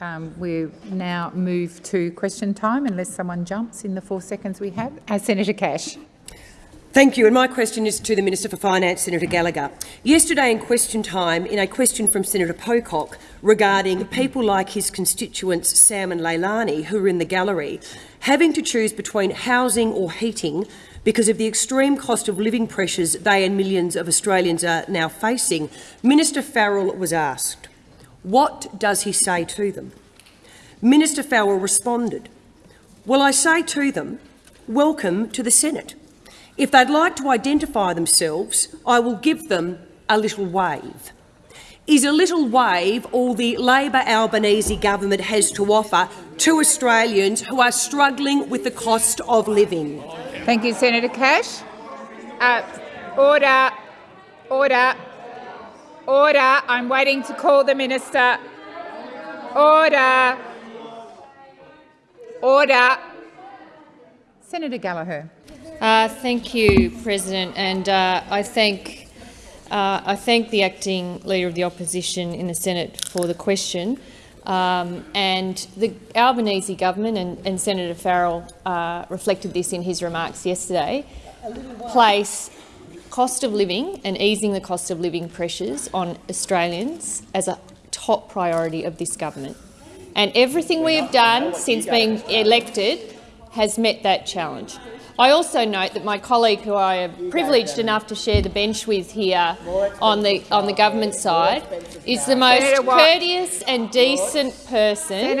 Um, we now move to question time, unless someone jumps in the four seconds we have. Uh, Senator Cash. Thank you. And my question is to the Minister for Finance, Senator Gallagher. Yesterday in question time, in a question from Senator Pocock regarding people like his constituents Sam and Leilani, who are in the gallery, having to choose between housing or heating because of the extreme cost of living pressures they and millions of Australians are now facing, Minister Farrell was asked, what does he say to them? Minister Farrell responded, Well, I say to them, welcome to the Senate. If they'd like to identify themselves, I will give them a little wave. Is a little wave all the Labor Albanese government has to offer to Australians who are struggling with the cost of living? Thank you, Senator Cash. Uh, order. Order. Order. I'm waiting to call the minister. Order. Order. Senator Gallagher. Uh, thank you, President, and uh, I thank uh, I thank the acting leader of the opposition in the Senate for the question. Um, and the Albanese government and, and Senator Farrell uh, reflected this in his remarks yesterday. Place cost of living and easing the cost of living pressures on Australians as a top priority of this government. And everything we have done since being elected has met that challenge. I also note that my colleague, who I am privileged enough to share the bench with here on the on the government side, is the most courteous and decent person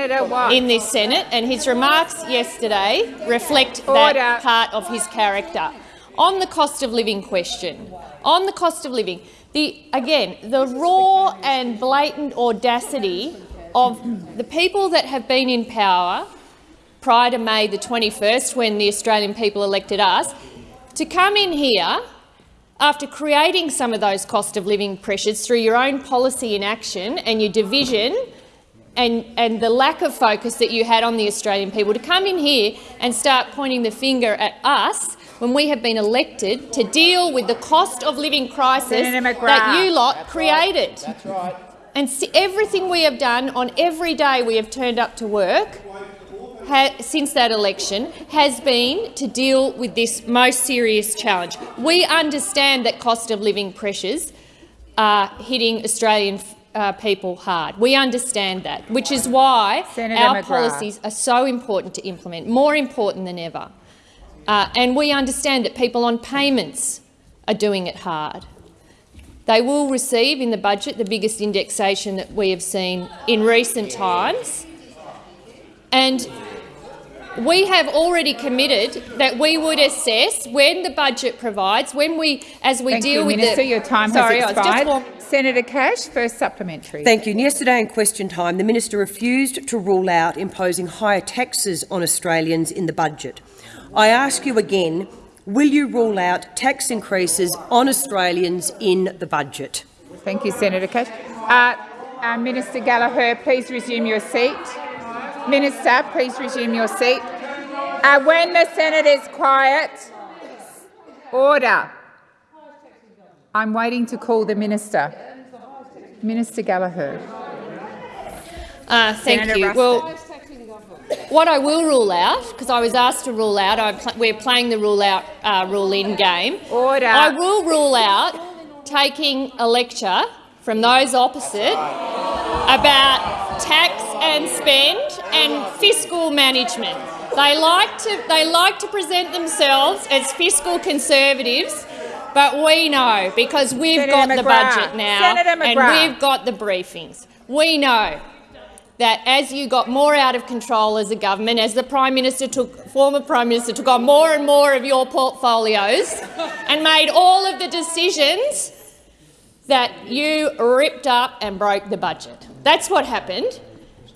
in this Senate, and his remarks yesterday reflect that part of his character. On the cost of living question, on the cost of living, the, again, the raw and blatant audacity of the people that have been in power prior to May the 21st, when the Australian people elected us, to come in here after creating some of those cost of living pressures through your own policy inaction and your division and, and the lack of focus that you had on the Australian people, to come in here and start pointing the finger at us when we have been elected to deal with the cost of living crisis that you lot That's created. Right. That's right. And everything we have done on every day we have turned up to work since that election has been to deal with this most serious challenge. We understand that cost of living pressures are hitting Australian uh, people hard. We understand that, which is why Senator our McGrath. policies are so important to implement, more important than ever. Uh, and we understand that people on payments are doing it hard. They will receive in the budget the biggest indexation that we have seen in recent times. And we have already committed that we would assess when the budget provides, when we, as we Thank deal you, with Minister. the. Your time Sorry, has expired. Senator Cash, first supplementary. Thank you. Yesterday in question time, the minister refused to rule out imposing higher taxes on Australians in the budget. I ask you again, will you rule out tax increases on Australians in the budget? Thank you, Senator Cash. Uh, uh, Minister Gallagher, please resume your seat. Minister, please resume your seat. Uh, when the Senate is quiet, order. I'm waiting to call the minister. Minister Gallagher. Uh, thank Senator you. Well, what I will rule out, because I was asked to rule out, pl we're playing the rule out, uh, rule in game. Order. I will rule out taking a lecture from those opposite about tax and spend and fiscal management. They like to they like to present themselves as fiscal conservatives, but we know because we've Senator got McGrath. the budget now and we've got the briefings. We know that as you got more out of control as a government, as the Prime Minister took, former Prime Minister took on more and more of your portfolios and made all of the decisions that you ripped up and broke the budget. That's what happened.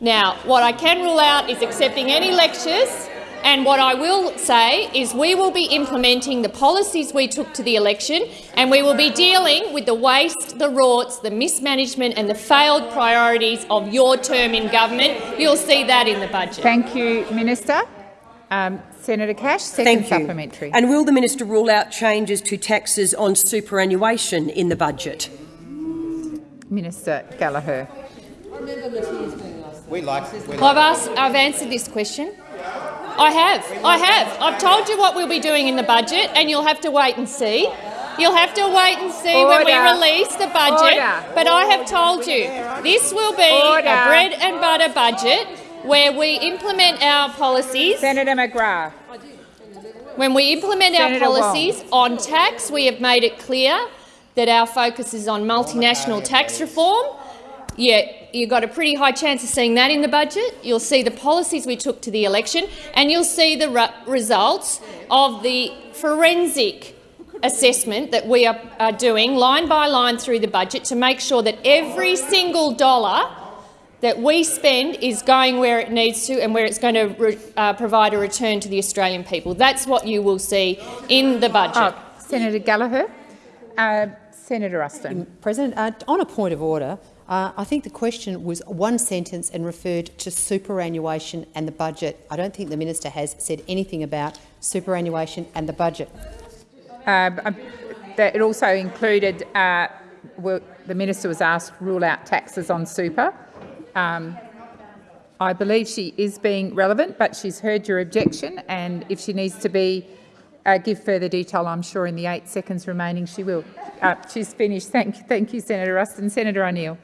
Now, what I can rule out is accepting any lectures and what I will say is we will be implementing the policies we took to the election and we will be dealing with the waste, the rorts, the mismanagement and the failed priorities of your term in government. You'll see that in the budget. Thank you, Minister. Um, Senator Cash, second Thank you. supplementary. And will the minister rule out changes to taxes on superannuation in the budget? Minister Gallagher. We like. We I've asked, I've answered this question. I have. I have. I've told you what we'll be doing in the budget, and you'll have to wait and see. You'll have to wait and see when we release the budget. Order. But I have told you this will be Order. a bread and butter budget where we implement our policies. Senator McGrath. When we implement Senator our Wong. policies on tax, we have made it clear that our focus is on multinational tax reform. Yeah, you've got a pretty high chance of seeing that in the budget. You'll see the policies we took to the election, and you'll see the ru- results of the forensic assessment that we are, are doing line by line through the budget to make sure that every single dollar that we spend is going where it needs to and where it's going to re- uh, provide a return to the Australian people. That's what you will see in the budget. Oh, Senator Gallagher. Uh, Senator Ruston. President, uh, on a point of order, uh, I think the question was one sentence and referred to superannuation and the budget. I don't think the minister has said anything about superannuation and the budget. Um, um, it also included, uh, well, the minister was asked to rule out taxes on super. Um, I believe she is being relevant, but she's heard your objection, and if she needs to be uh, give further detail, I'm sure in the eight seconds remaining she will. Uh, she's finished. Thank you, thank you, Senator Ruston. Senator O'Neill.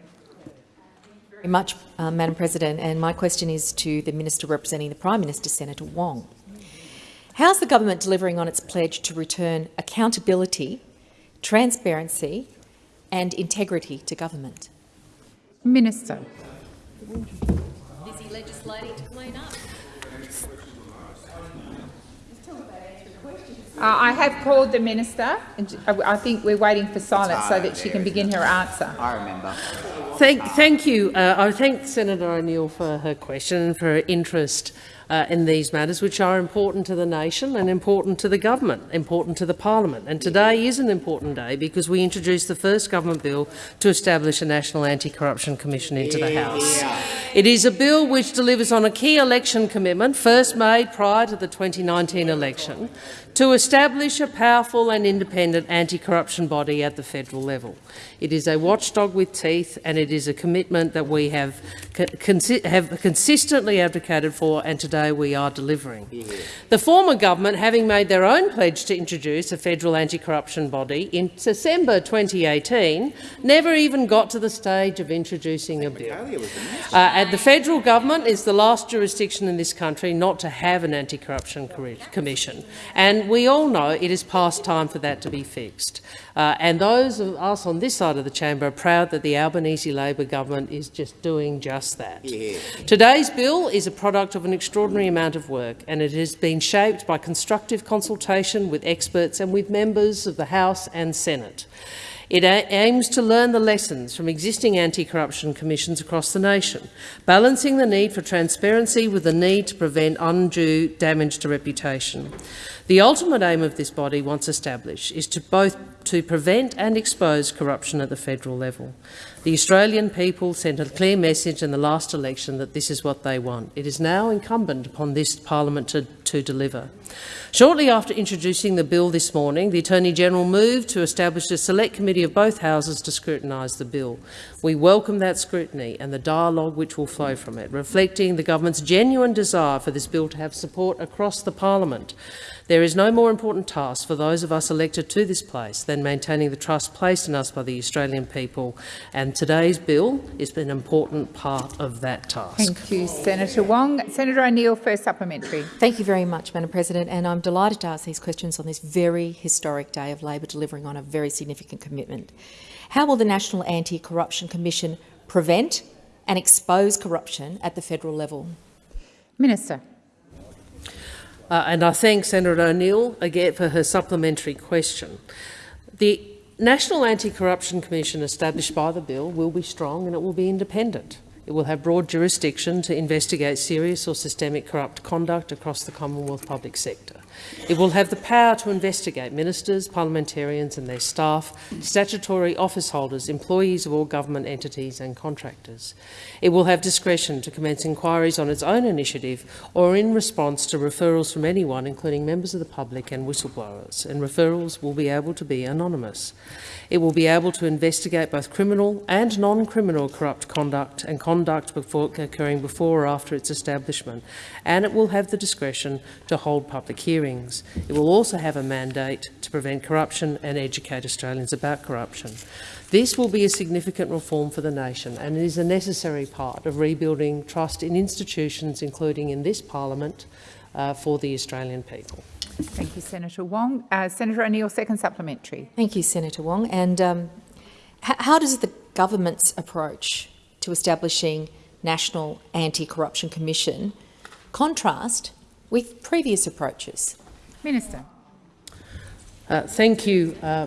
very much, uh, Madam President, and my question is to the Minister representing the Prime Minister, Senator Wong. How's the government delivering on its pledge to return accountability, transparency and integrity to government? Minister. Busy legislating to clean up. Uh, I have called the minister, and j- I I think we're waiting for silence so that she can begin her answer. I remember. Thank, thank you. Uh, I thank Senator O'Neill for her question and for her interest uh, in these matters, which are important to the nation and important to the government, important to the parliament. And today is an important day because we introduced the first government bill to establish a National Anti-Corruption Commission into the House. It is a bill which delivers on a key election commitment first made prior to the 2019 election to establish a powerful and independent anti-corruption body at the federal level. It is a watchdog with teeth and it is a commitment that we have, consi have consistently advocated for and today we are delivering. The former government, having made their own pledge to introduce a federal anti-corruption body in December 2018, never even got to the stage of introducing a bill. Uh, and the federal government is the last jurisdiction in this country not to have an anti-corruption commission, and we all know it is past time for that to be fixed. Uh, and those of us on this side of the chamber are proud that the Albanese Labor government is just doing just that. Today's bill is a product of an extraordinary amount of work, and it has been shaped by constructive consultation with experts and with members of the House and Senate. It aims to learn the lessons from existing anti-corruption commissions across the nation, balancing the need for transparency with the need to prevent undue damage to reputation. The ultimate aim of this body, once established, is to both to prevent and expose corruption at the federal level. The Australian people sent a clear message in the last election that this is what they want. It is now incumbent upon this parliament to, to deliver. Shortly after introducing the bill this morning, the Attorney-General moved to establish a select committee of both houses to scrutinise the bill. We welcome that scrutiny and the dialogue which will flow from it, reflecting the government's genuine desire for this bill to have support across the parliament. There is no more important task for those of us elected to this place than maintaining the trust placed in us by the Australian people, and today's bill is an important part of that task. Thank you, Senator Wong. Senator O'Neill, first supplementary. Thank you very much, Madam President, and I'm delighted to ask these questions on this very historic day of Labor delivering on a very significant commitment. How will the National Anti-Corruption Commission prevent and expose corruption at the federal level? Minister. Uh, and I thank Senator O'Neill again for her supplementary question. The National Anti-Corruption Commission established by the bill will be strong and it will be independent. It will have broad jurisdiction to investigate serious or systemic corrupt conduct across the Commonwealth public sector. It will have the power to investigate ministers, parliamentarians and their staff, statutory office holders, employees of all government entities and contractors. It will have discretion to commence inquiries on its own initiative or in response to referrals from anyone, including members of the public and whistleblowers, and referrals will be able to be anonymous. It will be able to investigate both criminal and non-criminal corrupt conduct and conduct before, occurring before or after its establishment, and it will have the discretion to hold public hearings. It will also have a mandate to prevent corruption and educate Australians about corruption. This will be a significant reform for the nation and is a necessary part of rebuilding trust in institutions, including in this parliament, uh, for the Australian people. Thank you, Senator Wong. Uh, Senator O'Neill, second supplementary. Thank you, Senator Wong. And um, how does the government's approach to establishing National Anti-Corruption Commission contrast with previous approaches? Minister. Uh, thank you, uh,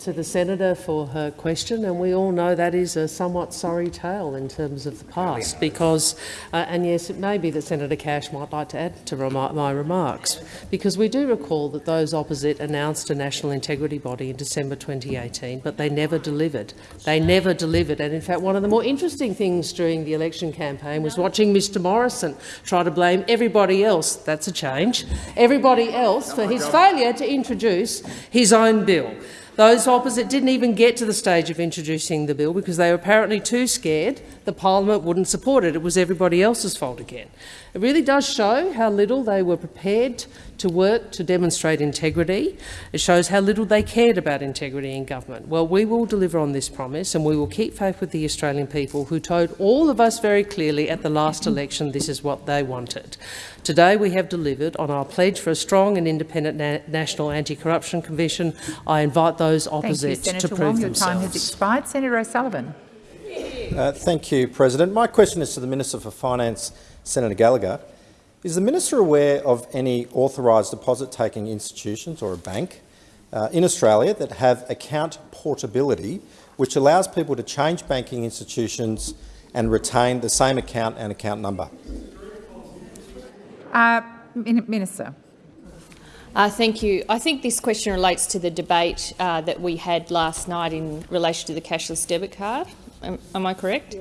to the senator for her question, and we all know that is a somewhat sorry tale in terms of the past. Because, uh, and yes, it may be that Senator Cash might like to add to rem my remarks, because we do recall that those opposite announced a national integrity body in December 2018, but they never delivered. They never delivered, and in fact, one of the more interesting things during the election campaign was watching Mr Morrison try to blame everybody else. That's a change. Everybody else for his failure to introduce his own bill. Those opposite didn't even get to the stage of introducing the bill because they were apparently too scared the parliament wouldn't support it. It was everybody else's fault again. It really does show how little they were prepared to work to demonstrate integrity. It shows how little they cared about integrity in government. Well, we will deliver on this promise and we will keep faith with the Australian people who told all of us very clearly at the last election this is what they wanted. Today we have delivered on our pledge for a strong and independent na National Anti-Corruption Commission. I invite those opposite Thank you, to prove Wong. Your time has expired. Senator O'Sullivan. Uh, thank you, President. My question is to the Minister for Finance, Senator Gallagher. Is the minister aware of any authorised deposit-taking institutions or a bank uh, in Australia that have account portability, which allows people to change banking institutions and retain the same account and account number? Uh, Minister. Uh, thank you. I think this question relates to the debate uh, that we had last night in relation to the cashless debit card. Am, am I correct?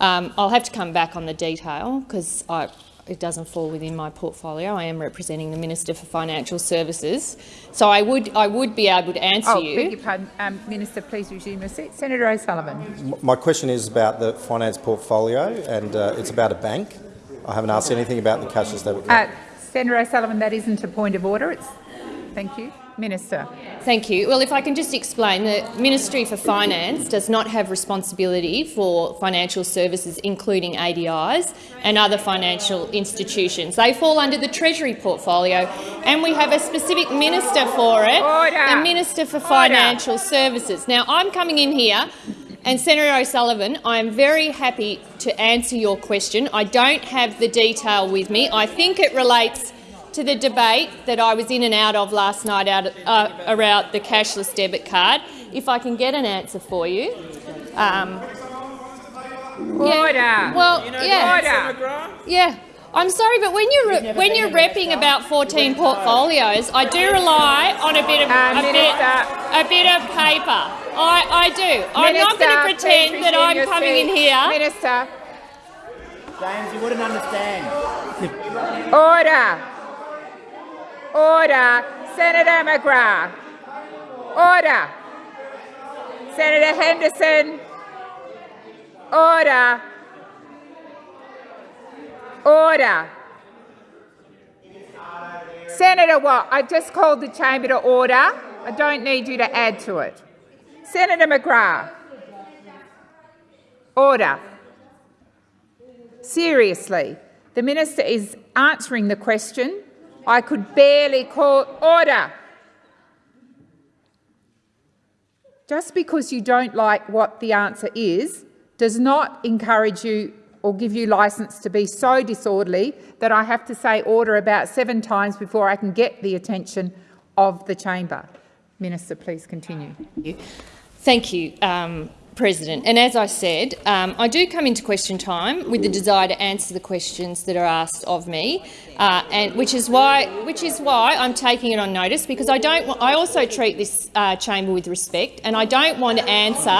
Um, I'll have to come back on the detail because it doesn't fall within my portfolio. I am representing the Minister for Financial Services, so I would I would be able to answer oh, you. Beg your pardon, um, Minister. Please resume your seat. Senator O'Sullivan. My question is about the finance portfolio, and uh, it's about a bank. I haven't asked anything about the cashless debit card. Uh, Senator O'Sullivan, that isn't a point of order. It's Thank you. Minister. Thank you. Well, if I can just explain, the Ministry for Finance does not have responsibility for financial services, including ADIs and other financial institutions. They fall under the Treasury portfolio, and we have a specific minister for it, Order. the Minister for Financial Order. Services. Now, I'm coming in here and Senator O'Sullivan, I am very happy to answer your question. I don't have the detail with me. I think it relates to the debate that I was in and out of last night out, uh, around the cashless debit card. If I can get an answer for you. Um, Order. Yeah, well, you know yeah. Order. Yeah. I'm sorry, but when you're when you're repping about 14 portfolios, I do rely on a bit of uh, a bit a bit of paper. I I do. Minister, I'm not going to pretend that I'm coming seat. in here. Minister. James, you wouldn't understand. Order. Order. Senator McGrath. Order. Senator Henderson. Order. Order. Senator Watt, I just called the chamber to order. I don't need you to add to it. Senator McGrath. Order. Seriously, the minister is answering the question I could barely call order. Just because you don't like what the answer is does not encourage you or give you licence to be so disorderly that I have to say order about seven times before I can get the attention of the chamber. Minister, please continue. Thank you, um, President, and as I said, um, I do come into question time with the desire to answer the questions that are asked of me, uh, and which is why which is why I'm taking it on notice because I don't. I also treat this uh, chamber with respect, and I don't want to answer.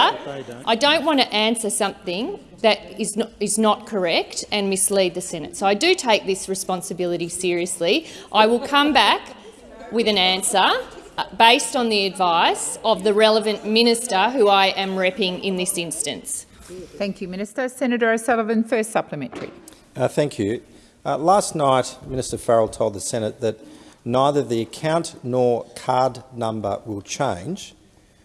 I don't want to answer something that is not, is not correct and mislead the Senate. So I do take this responsibility seriously. I will come back with an answer based on the advice of the relevant minister who I am repping in this instance. Thank you, Minister. Senator O'Sullivan, first supplementary. Uh, thank you. Uh, last night, Minister Farrell told the Senate that neither the account nor card number will change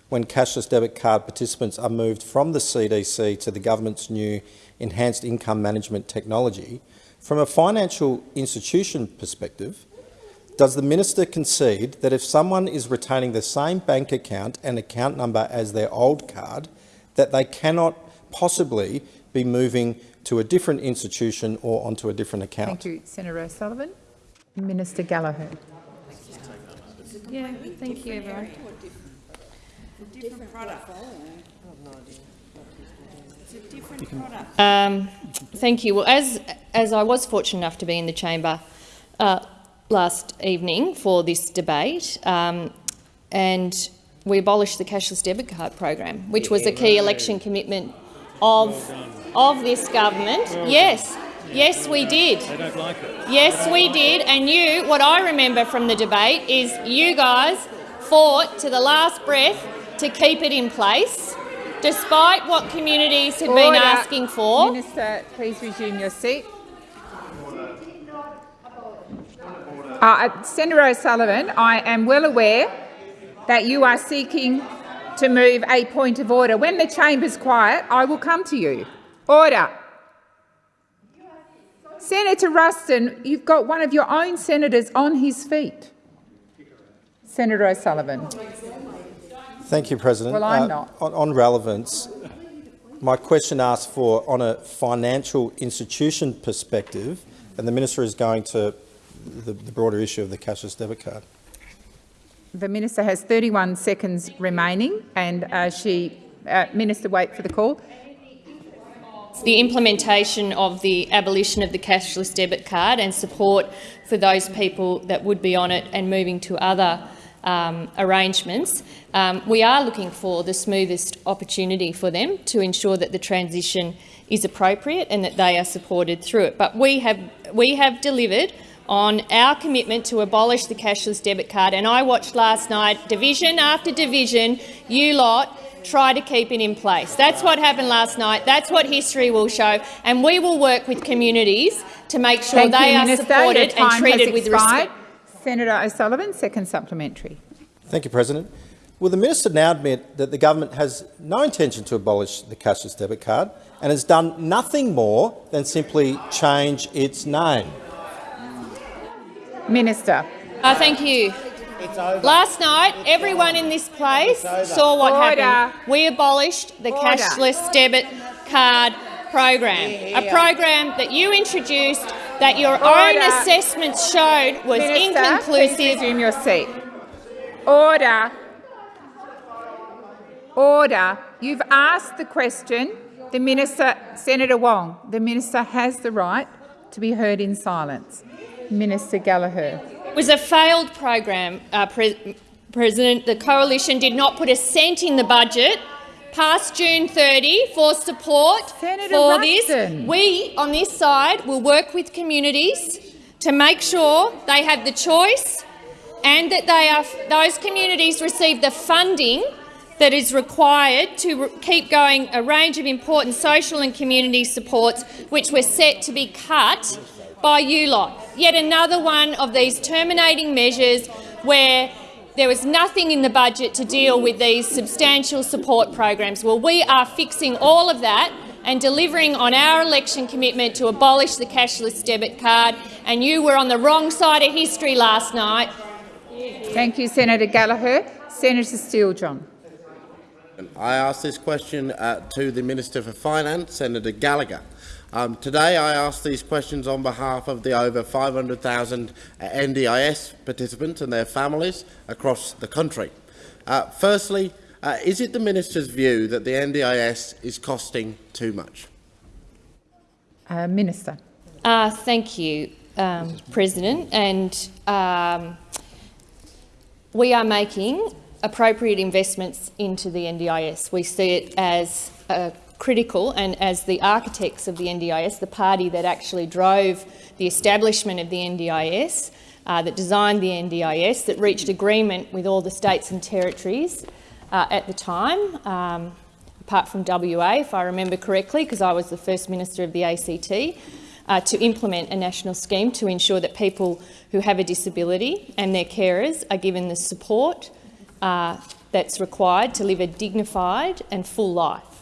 when cashless debit card participants are moved from the CDC to the government's new enhanced income management technology. From a financial institution perspective, does the minister concede that if someone is retaining the same bank account and account number as their old card, that they cannot possibly be moving to a different institution or onto a different account? Thank you, Senator O'Sullivan. Minister Gallagher. Yeah, thank you, everyone. Um, thank you. Well, as as I was fortunate enough to be in the chamber uh, last evening for this debate, um, and we abolished the cashless debit card program, which was a key election commitment of of this government. Yes, yes, we did. They don't like it. Yes, we did. And you, what I remember from the debate is you guys fought to the last breath to keep it in place, despite what communities had been asking for. Minister, please resume your seat. Uh, Senator O'Sullivan, I am well aware that you are seeking to move a point of order. When the chamber's quiet, I will come to you. Order. Senator Ruston, you've got one of your own senators on his feet. Senator O'Sullivan. Thank you, President. Well, I'm Uh, not. On, on relevance, my question asks for, on a financial institution perspective, and the minister is going to the, the broader issue of the cashless debit card. The minister has 31 seconds remaining, and uh, she, uh, minister, wait for the call. the implementation of the abolition of the cashless debit card and support for those people that would be on it and moving to other um, arrangements. Um, we are looking for the smoothest opportunity for them to ensure that the transition is appropriate and that they are supported through it. But we have, we have delivered on our commitment to abolish the cashless debit card. And I watched last night, division after division, you lot try to keep it in place. That's what happened last night. That's what history will show. And we will work with communities to make sure Thank they you, are Minister. supported Your and time treated has with expired. respect. Senator O'Sullivan, second supplementary. Thank you, President. Will the minister now admit that the government has no intention to abolish the cashless debit card and has done nothing more than simply change its name? Minister. Uh, thank you. Last night, everyone in this place saw what Order. happened. We abolished the Order. cashless debit card program, a program that you introduced that your own Order. assessments showed was Minister, please resume your seat. Order. Order. You've asked the question. The minister, Senator Wong, the minister has the right to be heard in silence. Minister Gallagher. It was a failed program, uh, Pre- President. The coalition did not put a cent in the budget past June 30 for support Senator for this. We, on this side, will work with communities to make sure they have the choice and that they are, those communities receive the funding that is required to keep going a range of important social and community supports which were set to be cut by you lot. Yet another one of these terminating measures where there was nothing in the budget to deal with these substantial support programs. Well, we are fixing all of that and delivering on our election commitment to abolish the cashless debit card, and you were on the wrong side of history last night. Thank you, Senator Gallagher. Senator Steele-John. I ask this question uh, to the Minister for Finance, Senator Gallagher. Um, today I ask these questions on behalf of the over 500,000 uh, NDIS participants and their families across the country. Uh, firstly, Uh, is it the minister's view that the NDIS is costing too much? Uh, Minister. Uh, thank you, um, President. And um, we are making appropriate investments into the NDIS. We see it as uh, critical and as the architects of the NDIS, the party that actually drove the establishment of the NDIS, uh, that designed the NDIS, that reached agreement with all the states and territories uh, at the time, um, apart from WA, if I remember correctly, because I was the first minister of the ACT, uh, to implement a national scheme to ensure that people who have a disability and their carers are given the support uh, that's required to live a dignified and full life.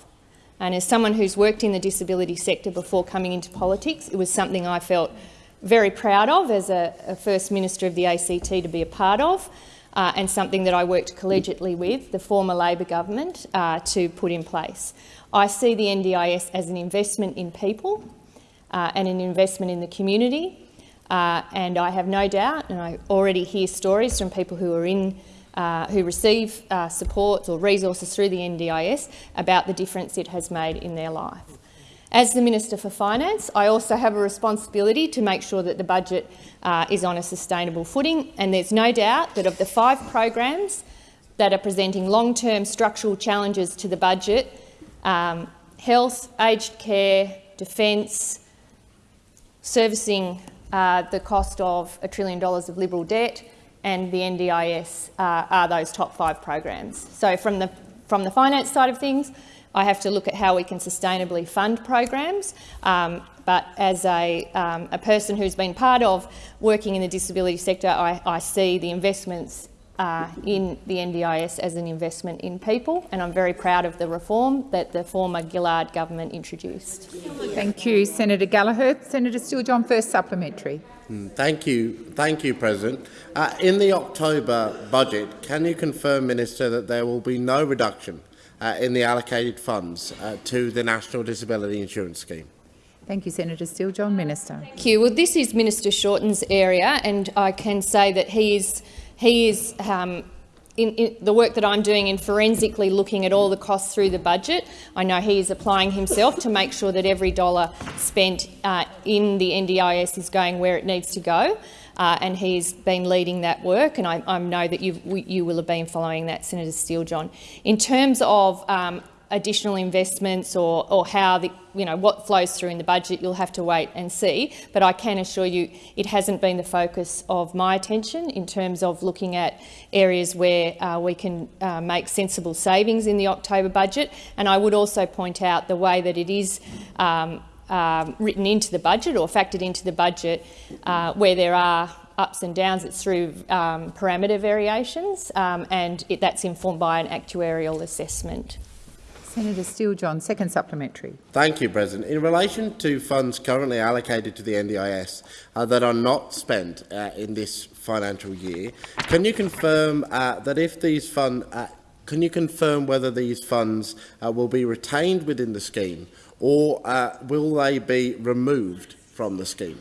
And as someone who's worked in the disability sector before coming into politics, it was something I felt very proud of as a, a First Minister of the ACT to be a part of, uh, and something that I worked collegiately with the former Labor government uh, to put in place. I see the NDIS as an investment in people uh, and an investment in the community, uh, and I have no doubt, and I already hear stories from people who are in uh, who receive uh, supports or resources through the NDIS about the difference it has made in their life. As the Minister for Finance, I also have a responsibility to make sure that the budget uh, is on a sustainable footing, and there's no doubt that of the five programs that are presenting long-term structural challenges to the budget, um, health, aged care, defence, servicing uh, the cost of a trillion dollars of Liberal debt, and the NDIS uh, are those top five programs. So from the, from the finance side of things, I have to look at how we can sustainably fund programs. Um, but as a, um, a, person who's been part of working in the disability sector, I, I see the investments uh, in the NDIS as an investment in people, and I'm very proud of the reform that the former Gillard government introduced. Thank you, Senator Gallagher. Senator Steele-John, first supplementary. Hmm, thank you, thank you, President. Uh, in the October budget, can you confirm, Minister, that there will be no reduction uh, in the allocated funds uh, to the National Disability Insurance Scheme? Thank you, Senator Steele-John. Minister. Thank you. Well, this is Minister Shorten's area, and I can say that he is he is um, in, in, the work that I'm doing in forensically looking at all the costs through the budget, I know he is applying himself to make sure that every dollar spent uh, in the NDIS is going where it needs to go. Uh, and he's been leading that work, and I, I know that you will have been following that, Senator Steele-John. In terms of um, additional investments or, or how the, you know, what flows through in the budget, you'll have to wait and see. But I can assure you it hasn't been the focus of my attention in terms of looking at areas where uh, we can uh, make sensible savings in the October budget. And I would also point out the way that it is um, um, written into the budget or factored into the budget uh, where there are ups and downs, it's through um, parameter variations um, and it, that's informed by an actuarial assessment. Senator Steele-John, second supplementary. Thank you, President. In relation to funds currently allocated to the NDIS uh, that are not spent uh, in this financial year, can you confirm uh, that if these funds, uh, can you confirm whether these funds uh, will be retained within the scheme or uh, will they be removed from the scheme?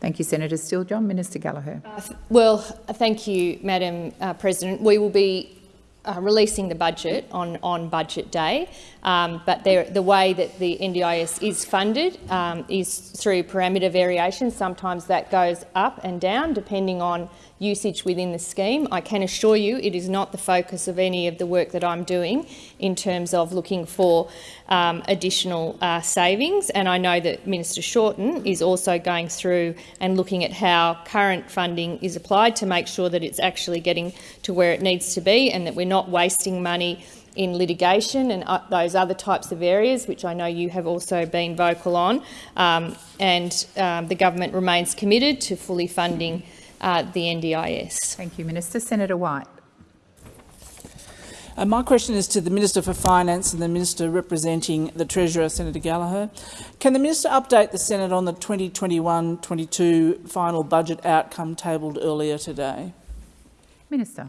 Thank you, Senator Steele-John. Minister Gallagher. well, thank you, Madam President. We will be uh, releasing the budget on, on budget day, um, but the way that the NDIS is funded um, is through parameter variation. Sometimes that goes up and down depending on usage within the scheme. I can assure you it is not the focus of any of the work that I'm doing in terms of looking for um, additional uh, savings. And I know that Minister Shorten is also going through and looking at how current funding is applied to make sure that it's actually getting to where it needs to be and that we're not wasting money in litigation and uh, those other types of areas, which I know you have also been vocal on. Um, and um, the government remains committed to fully funding uh, the NDIS. Thank you, Minister. Senator White. Uh, my question is to the Minister for Finance and the Minister representing the Treasurer, Senator Gallagher. Can the Minister update the Senate on the 2021-22 final budget outcome tabled earlier today? Minister.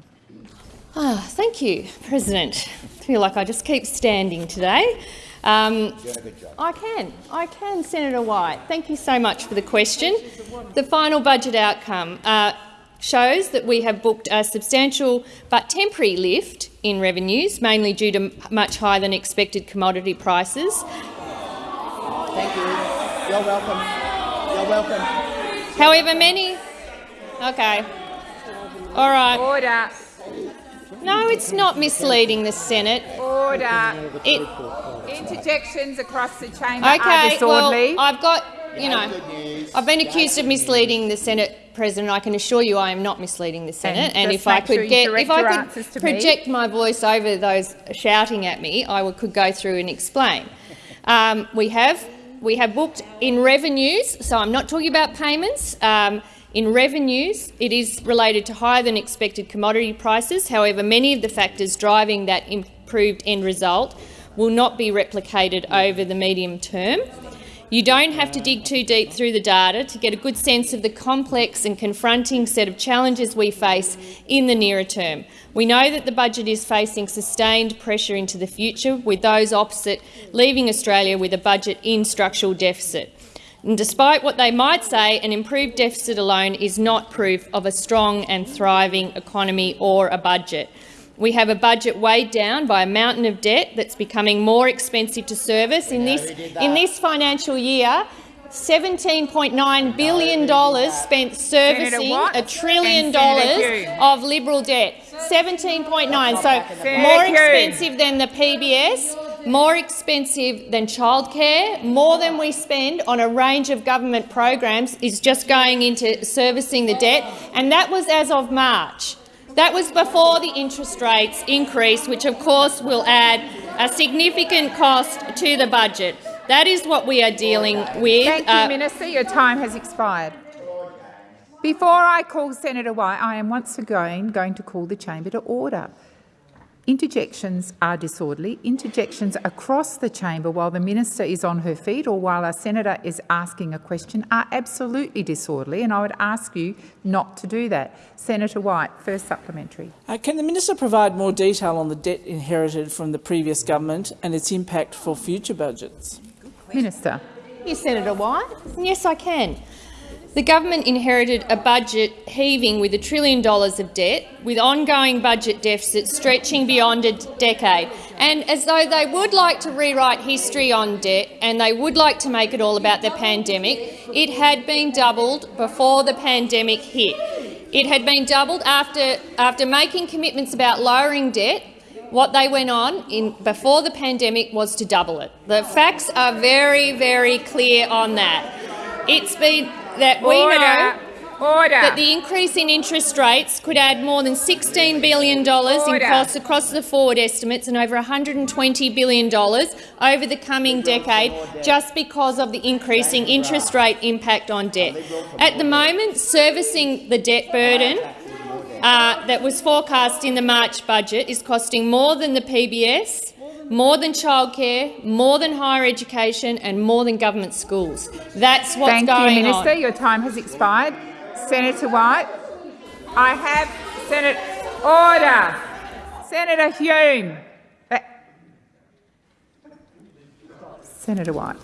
Ah, thank you, President. I feel like I just keep standing today. Um, I can. I can, Senator White. Thank you so much for the question. The final budget outcome. Uh, shows that we have booked a substantial but temporary lift in revenues, mainly due to much higher than expected commodity prices. Thank you. You're welcome. You're welcome. However, many. Okay. All right. Order. No, it's not misleading the Senate. Order. It, Interjections across the chamber are okay, well. I've got, you know, I've been accused of misleading the Senate President. I can assure you I am not misleading the Senate. And And, if I sure could get, if I could to me. project my voice over those shouting at me, I would, could go through and explain. Um, we have we have booked in revenues, so I'm not talking about payments. Um, in revenues, it is related to higher than expected commodity prices. However, many of the factors driving that improved end result will not be replicated over the medium term. You don't have to dig too deep through the data to get a good sense of the complex and confronting set of challenges we face in the nearer term. We know that the budget is facing sustained pressure into the future, with those opposite leaving Australia with a budget in structural deficit. And despite what they might say, an improved deficit alone is not proof of a strong and thriving economy or a budget. We have a budget weighed down by a mountain of debt that's becoming more expensive to service. In this, in this financial year, $17.9 billion spent servicing a trillion dollars of Liberal debt. 17.9, so more expensive than the PBS, more expensive than childcare, more than we spend on a range of government programs is just going into servicing the debt, and that was as of March. That was before the interest rates increase, which of course will add a significant cost to the budget. That is what we are dealing with. Thank you, Uh, Minister. Your time has expired. Before I call Senator White, I am once again going to call the chamber to order. Interjections are disorderly. Interjections across the chamber while the minister is on her feet or while a senator is asking a question are absolutely disorderly, and I would ask you not to do that. Senator White, first supplementary. Uh, can the minister provide more detail on the debt inherited from the previous government and its impact for future budgets? Minister. Yes, Senator White. Yes, I can. The government inherited a budget heaving with a trillion dollars of debt, with ongoing budget deficits stretching beyond a decade. And as though they would like to rewrite history on debt and they would like to make it all about the pandemic, it had been doubled before the pandemic hit. It had been doubled after, after making commitments about lowering debt what they went on in before the pandemic was to double it. The facts are very, very clear on that. It's been that we Order. know Order. that the increase in interest rates could add more than $16 billion in costs across the forward estimates and over $120 billion over the coming decade just because of the increasing interest rate impact on debt. At the moment, servicing the debt burden uh, that was forecast in the March budget is costing more than the PBS, more than childcare, more than higher education and more than government schools. That's what's Thank going you, Minister. on. Your time has expired. Senator White. I have Senator order. Senator Hume. Uh, Senator White.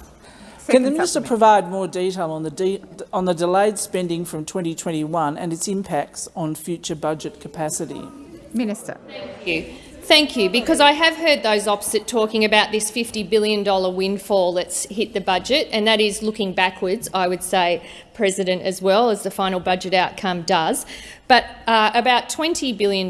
Can the minister provide more detail on the, de on the delayed spending from 2021 and its impacts on future budget capacity? Minister. Thank you. Thank you, because I have heard those opposite talking about this $50 billion windfall that's hit the budget, and that is looking backwards, I would say, President, as well as the final budget outcome does. But uh, about $20 billion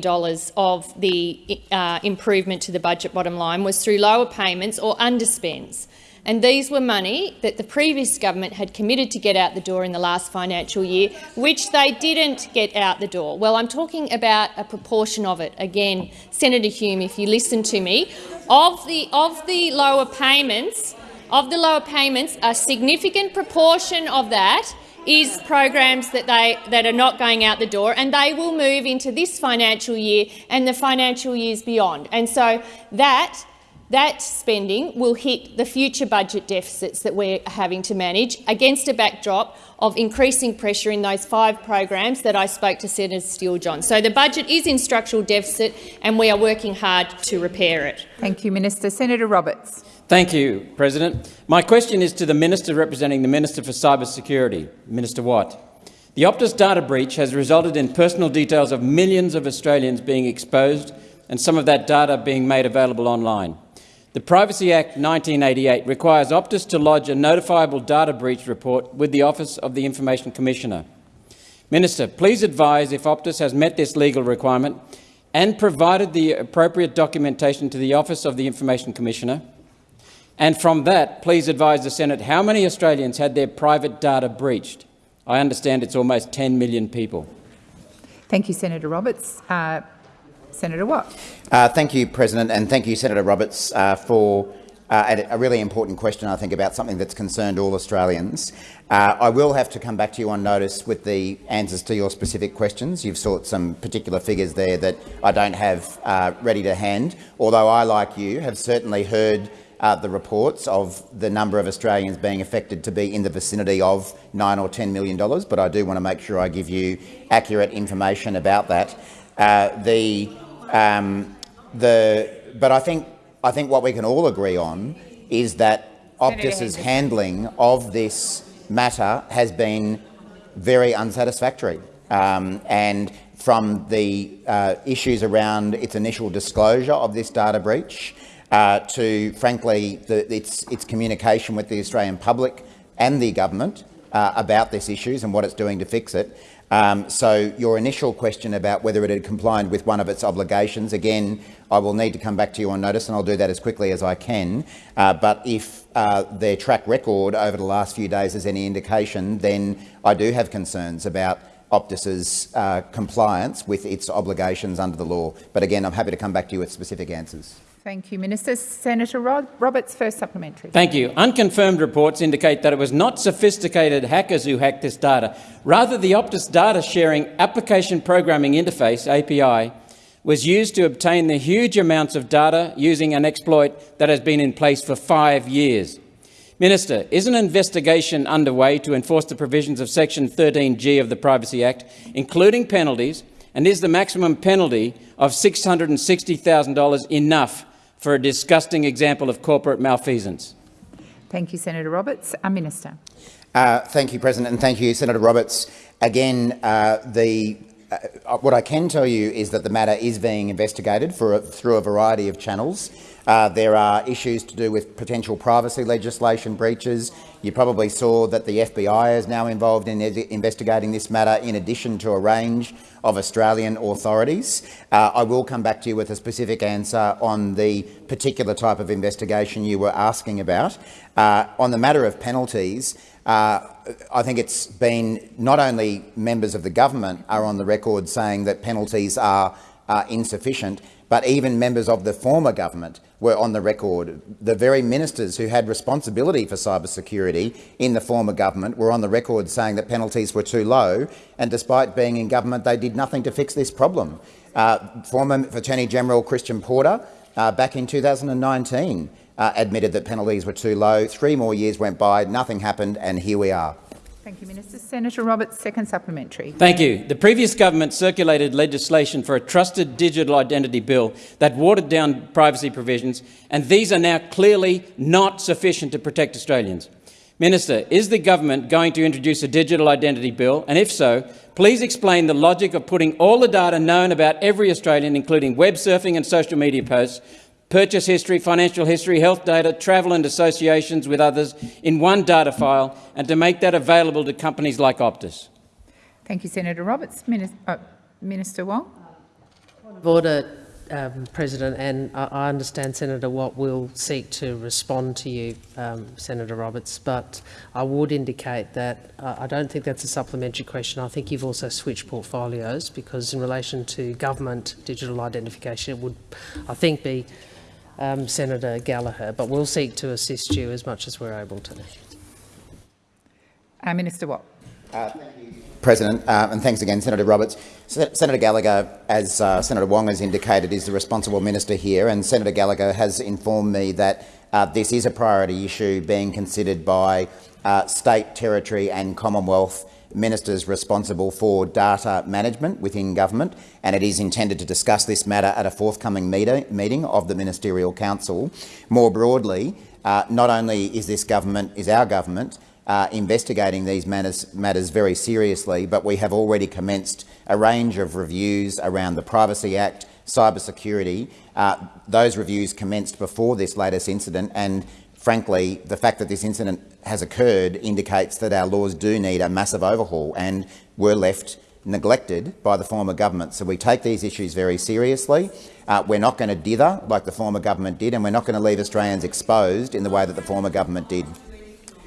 of the uh, improvement to the budget bottom line was through lower payments or underspends. And these were money that the previous government had committed to get out the door in the last financial year, which they didn't get out the door. Well, I'm talking about a proportion of it. Again, Senator Hume, if you listen to me, of the, of the lower payments, of the lower payments, a significant proportion of that is programs that, they, that are not going out the door, and they will move into this financial year and the financial years beyond. And so that that spending will hit the future budget deficits that we're having to manage against a backdrop of increasing pressure in those five programs that I spoke to Senator Steele-John. So the budget is in structural deficit and we are working hard to repair it. Thank you, Minister. Senator Roberts. Thank you, President. My question is to the Minister representing the Minister for Cyber Security, Minister Watt. The Optus data breach has resulted in personal details of millions of Australians being exposed and some of that data being made available online. The Privacy Act 1988 requires Optus to lodge a notifiable data breach report with the Office of the Information Commissioner. Minister, please advise if Optus has met this legal requirement and provided the appropriate documentation to the Office of the Information Commissioner. And from that, please advise the Senate how many Australians had their private data breached. I understand it's almost 10 million people. Thank you, Senator Roberts. Uh, Senator Watt. Uh, thank you, President, and thank you, Senator Roberts, uh, for uh, a really important question, I think, about something that's concerned all Australians. Uh, I will have to come back to you on notice with the answers to your specific questions. You've sought some particular figures there that I don't have uh, ready to hand, although I, like you, have certainly heard uh, the reports of the number of Australians being affected to be in the vicinity of nine or $10 million, but I do want to make sure I give you accurate information about that. Uh, the, um, the, but I think I think what we can all agree on is that Optus's handling of this matter has been very unsatisfactory. Um, and from the uh, issues around its initial disclosure of this data breach uh, to, frankly, the, its, its communication with the Australian public and the government uh, about these issues and what it's doing to fix it, um, so your initial question about whether it had complied with one of its obligations, again, I will need to come back to you on notice and I'll do that as quickly as I can. Uh, but if uh, their track record over the last few days is any indication, then I do have concerns about Optus's uh, compliance with its obligations under the law. But again, I'm happy to come back to you with specific answers. Thank you, Minister. Senator Rod Roberts, first supplementary. Thank you. Unconfirmed reports indicate that it was not sophisticated hackers who hacked this data. Rather, the Optus Data Sharing Application Programming Interface, API, was used to obtain the huge amounts of data using an exploit that has been in place for five years. Minister, is an investigation underway to enforce the provisions of Section 13G of the Privacy Act, including penalties, and is the maximum penalty of $660,000 enough for a disgusting example of corporate malfeasance. Thank you, Senator Roberts. A Minister. Uh, thank you, President, and thank you, Senator Roberts. Again, uh, the, uh, what I can tell you is that the matter is being investigated for a, through a variety of channels. Uh, there are issues to do with potential privacy legislation breaches. You probably saw that the FBI is now involved in investigating this matter in addition to a range of Australian authorities. Uh, I will come back to you with a specific answer on the particular type of investigation you were asking about. Uh, on the matter of penalties, uh, I think it's been not only members of the government are on the record saying that penalties are insufficient, but even members of the former government were on the record. The very ministers who had responsibility for cybersecurity in the former government were on the record saying that penalties were too low, and despite being in government, they did nothing to fix this problem. Uh, former Attorney General Christian Porter, uh, back in 2019, uh, admitted that penalties were too low. Three more years went by, nothing happened, and here we are. Thank you, Minister. Senator Roberts, second supplementary. Thank you. The previous government circulated legislation for a trusted digital identity bill that watered down privacy provisions, and these are now clearly not sufficient to protect Australians. Minister, is the government going to introduce a digital identity bill, and if so, please explain the logic of putting all the data known about every Australian, including web surfing and social media posts, purchase history, financial history, health data, travel and associations with others in one data file and to make that available to companies like Optus. Thank you, Senator Roberts. Minister, uh, Minister Wong. Order, um, President, and I, I, understand Senator Watt will seek to respond to you, um, Senator Roberts, but I would indicate that uh, I don't think that's a supplementary question. I think you've also switched portfolios because in relation to government digital identification, it would, I think, be um, Senator Gallagher, but we'll seek to assist you as much as we're able to. Uh, Minister Watt. Uh, President, uh, and thanks again, Senator Roberts. Senator Gallagher, as uh, Senator Wong has indicated, is the responsible minister here, and Senator Gallagher has informed me that uh, this is a priority issue being considered by uh, state, territory and Commonwealth ministers responsible for data management within government, and it is intended to discuss this matter at a forthcoming meeting of the Ministerial Council. More broadly, uh, not only is this government, is our government, uh, investigating these matters, matters very seriously, but we have already commenced a range of reviews around the Privacy Act, cybersecurity. Uh, those reviews commenced before this latest incident, and frankly, the fact that this incident has occurred indicates that our laws do need a massive overhaul and were left neglected by the former government. So we take these issues very seriously. Uh, we're not going to dither like the former government did, and we're not going to leave Australians exposed in the way that the former government did.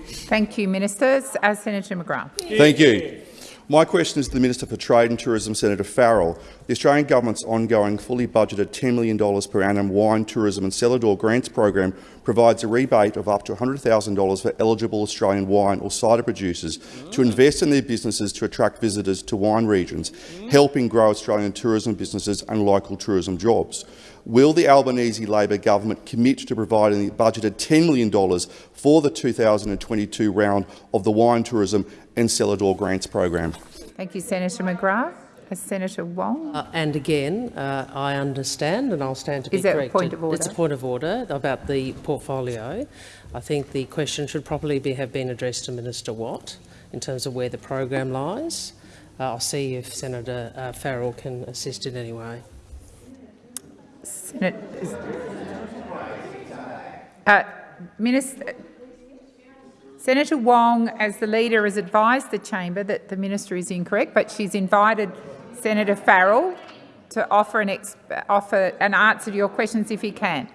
Thank you, Ministers. Uh, Senator McGrath. Thank you. My question is to the Minister for Trade and Tourism, Senator Farrell. The Australian Government's ongoing fully budgeted $10 million per annum wine, tourism and cellar door grants program provides a rebate of up to $100,000 for eligible Australian wine or cider producers to invest in their businesses to attract visitors to wine regions, helping grow Australian tourism businesses and local tourism jobs. Will the Albanese Labor government commit to providing the budgeted $10 million for the 2022 round of the wine, tourism and cellar door grants program? Thank you, Senator McGrath. Senator Wong. Uh, and again, uh, I understand, and I'll stand to be Is that a corrected. point of order? It's a point of order about the portfolio. I think the question should probably be, have been addressed to Minister Watt in terms of where the program lies. Uh, I'll see if Senator uh, Farrell can assist in any way. Uh, Minister, Senator Wong, as the leader, has advised the chamber that the minister is incorrect, but she's invited Senator Farrell to offer an, offer an answer to your questions if he can.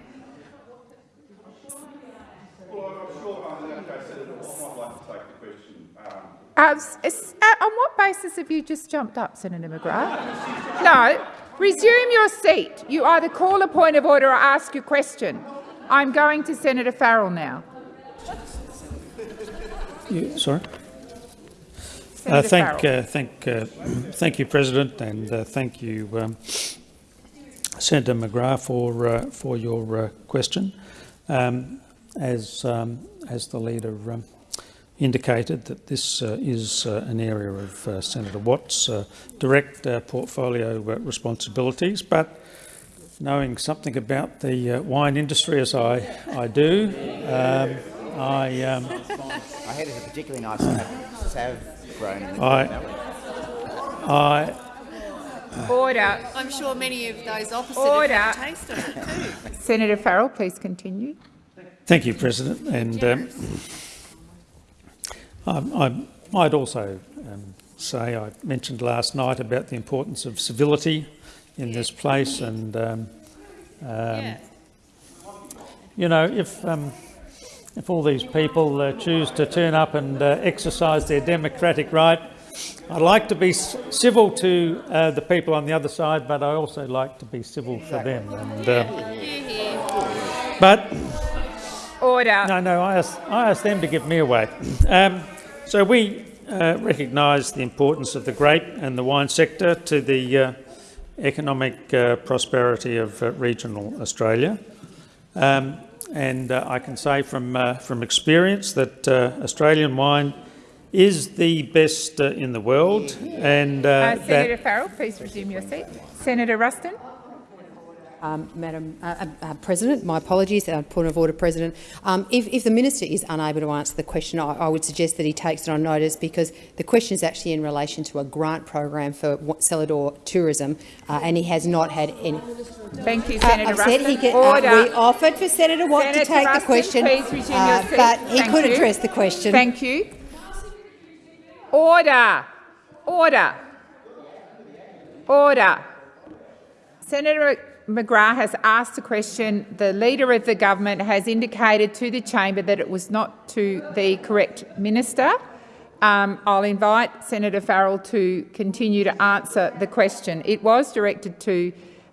Uh, uh, on what basis have you just jumped up, Senator McGrath? No, resume your seat. You either call a point of order or ask your question. I'm going to Senator Farrell now. You, sorry. Uh, thank, uh, thank, uh, thank you, President, and uh, thank you, um, Senator McGrath, for uh, for your uh, question. Um, as um, as the leader um, indicated, that this uh, is uh, an area of uh, Senator Watt's direct portfolio responsibilities, but knowing something about the wine industry as I I do, um, I. Um, I heard it's a particularly nice sav grown in the I, I, Order. I'm sure many of those opposite Order. have had a taste of it too. Senator Farrell, please continue. Thank you, President. And um, I, I might also um, say I mentioned last night about the importance of civility in this place, and um, Yeah. you know, if um, if all these people uh, choose to turn up and uh, exercise their democratic right, I'd like to be civil to uh, the people on the other side, but I also like to be civil for them. And, uh, but order. No, no, I asked, I asked them to give me away. Um, so we uh, recognise the importance of the grape and the wine sector to the uh, economic uh, prosperity of regional Australia. Um, and uh, I can say from uh, from experience that uh, Australian wine is the best in the world. And Senator Farrell, please resume your seat. Senator Ruston. Um, Madam uh, uh, President, my apologies, uh, point of order, President. Um, if, if, the minister is unable to answer the question, I, I, would suggest that he takes it on notice because the question is actually in relation to a grant program for cellar door tourism, and he has not had any. Thank you, Senator uh. He can, order. we offered for Senator Watt Senator to take Ruston, the question, please resume your seat. but he Thank could you. address the question. Thank you. Order. Order. Order. Senator McGrath has asked a question. The Leader of the Government has indicated to the chamber that it was not to the correct minister. Um, I'll invite Senator Farrell to continue to answer the question. It was directed to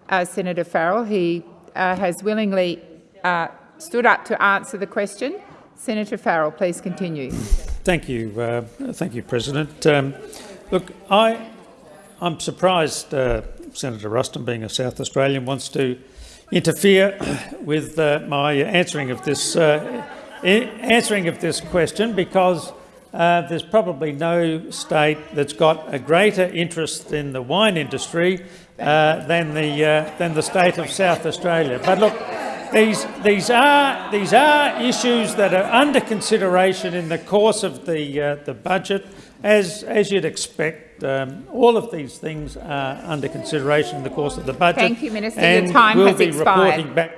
uh, Senator Farrell. He uh, has willingly uh, stood up to answer the question. Senator Farrell, please continue. Thank you, uh, thank you, President. Um, look, I, I'm surprised uh, Senator Ruston, being a South Australian, wants to interfere with uh, my answering of this answering of this question because uh, there's probably no state that's got a greater interest in the wine industry uh, than the uh, than the state of South Australia. But look, these, these, are, these are issues that are under consideration in the course of the, uh, the budget. As, as you'd expect, um, all of these things are under consideration in the course of the budget. Thank you, Minister. And Your time we'll has be expired. reporting back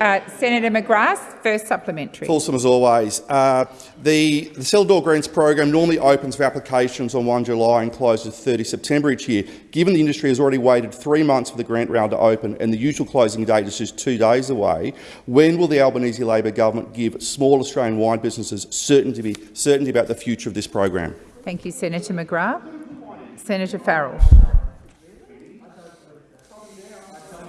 Uh, Senator McGrath, first supplementary. Fulsome as always. Uh, the, the Cellar Door Grants program normally opens for applications on 1 July and closes 30 September each year. Given the industry has already waited three months for the grant round to open and the usual closing date is just two days away, when will the Albanese Labor government give small Australian wine businesses certainty, certainty about the future of this program? Thank you, Senator McGrath. Senator Farrell.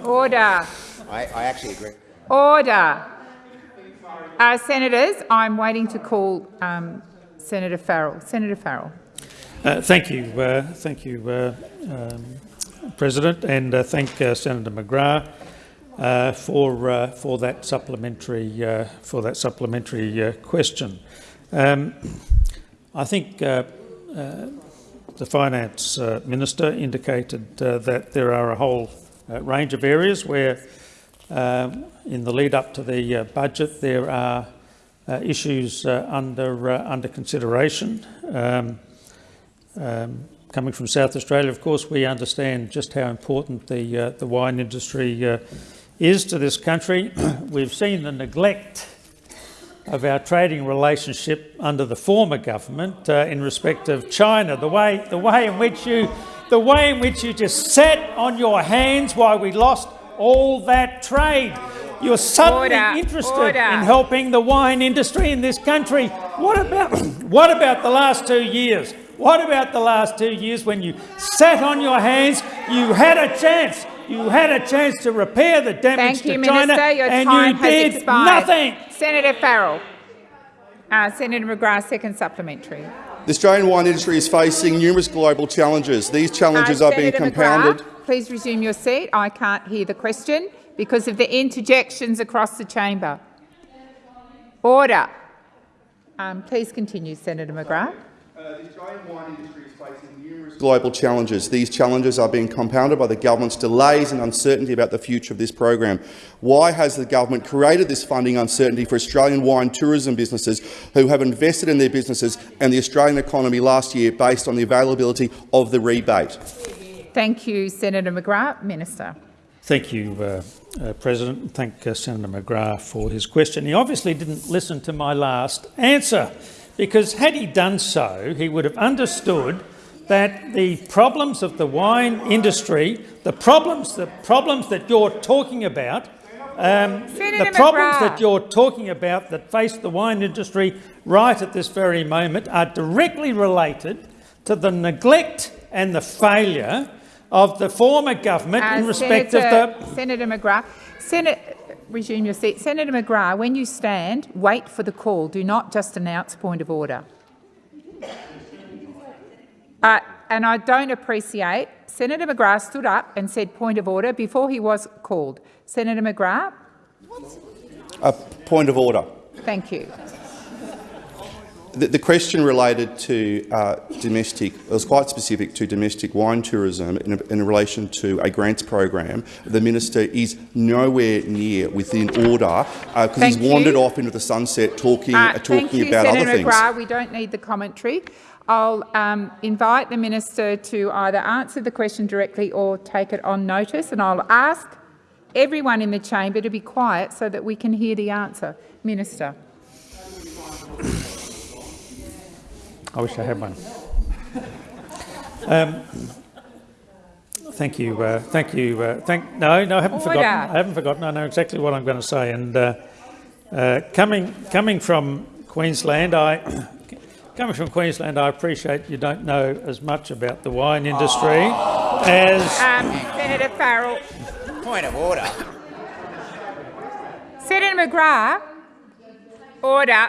Order. I, I actually agree. Order. Uh, senators, I'm waiting to call um, Senator Farrell. Senator Farrell. Uh, thank you, uh, thank you, uh, um, President, and uh, thank uh, Senator McGrath uh, for uh, for that supplementary uh, for that supplementary uh, question. Um, I think the finance uh, minister indicated uh, that there are a whole uh, range of areas where, uh, in the lead up to the uh, budget, there are uh, issues uh, under uh, under consideration. Um, um, coming from South Australia, of course, we understand just how important the uh, the wine industry uh, is to this country. We've seen the neglect of our trading relationship under the former government uh, in respect of China. The way the way in which you the way in which you just sat on your hands while we lost all that trade. You're suddenly Order, interested order. in helping the wine industry in this country. What about what about the last two years? What about the last two years when you sat on your hands? You had a chance. You had a chance to repair the damage Thank you, to China, Minister. Your and time you has did expired. nothing. Senator Farrell. Uh, Senator McGrath, second supplementary. The Australian wine industry is facing numerous global challenges. These challenges Uh, are being compounded. McGrath, please resume your seat. I can't hear the question because of the interjections across the chamber. Order. Um, please continue, Senator McGrath. Global challenges. These challenges are being compounded by the government's delays and uncertainty about the future of this program. Why has the government created this funding uncertainty for Australian wine tourism businesses who have invested in their businesses and the Australian economy last year based on the availability of the rebate? Thank you, Senator McGrath. Minister. Thank you, uh, uh, President. Thank uh, Senator McGrath for his question. He obviously didn't listen to my last answer, because had he done so, he would have understood that the problems of the wine industry, the problems, the problems that you're talking about, um, the problems McGrath. that you're talking about that face the wine industry right at this very moment are directly related to the neglect and the failure of the former government in Uh, respect Senator, of the Senator McGrath. Senator, resume your seat. Senator McGrath, when you stand, wait for the call. Do not just announce point of order. Uh, and I don't appreciate Senator McGrath stood up and said point of order before he was called. Senator McGrath, A point of order. thank you. The, the question related to uh, domestic, it was quite specific to domestic wine tourism in, in relation to a grants program. The minister is nowhere near within order because he's Thank you. wandered off into the sunset talking, Uh, uh, thank talking you, about Senator other things. McGrath. We don't need the commentary. I'll um, invite the minister to either answer the question directly or take it on notice, and I'll ask everyone in the chamber to be quiet so that we can hear the answer. Minister. I wish I had one. Um, thank you. Uh, thank you. Uh, thank. No, no, I haven't Order. forgotten. I haven't forgotten. I know exactly what I'm going to say. And uh, uh, coming coming from Queensland, I coming from Queensland, I appreciate you don't know as much about the wine industry as Um, Senator Farrell. Point of order. Senator McGrath. Order.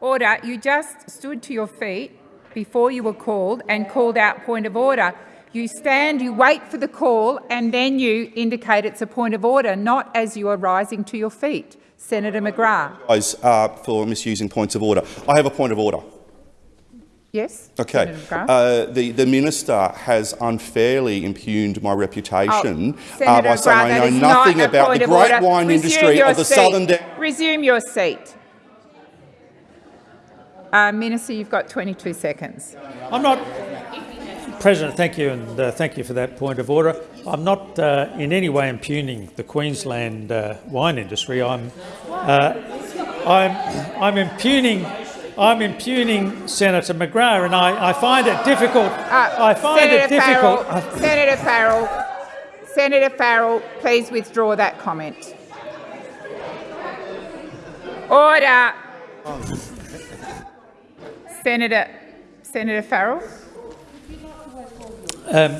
Order. You just stood to your feet before you were called and called out point of order. You stand, you wait for the call, and then you indicate it's a point of order, not as you are rising to your feet. Senator McGrath. Guys, uh, for misusing points of order. I have a point of order. Yes. Okay. Uh, the, the minister has unfairly impugned my reputation Oh, uh, by saying McGrath, I know is not nothing about the great order. wine Resume industry of the seat. southern. Da- Resume your seat. Uh, Minister, you've got 22 seconds. I'm not, President. Thank you, and uh, thank you for that point of order. I'm not uh, in any way impugning the Queensland uh, wine industry. I'm, uh, I'm, I'm impugning. I'm impugning Senator McGrath, and I, I find it difficult. I find Uh, Senator it difficult. Farrell, Senator Farrell, Senator Farrell, please withdraw that comment. Order. Senator, Senator Farrell. Um,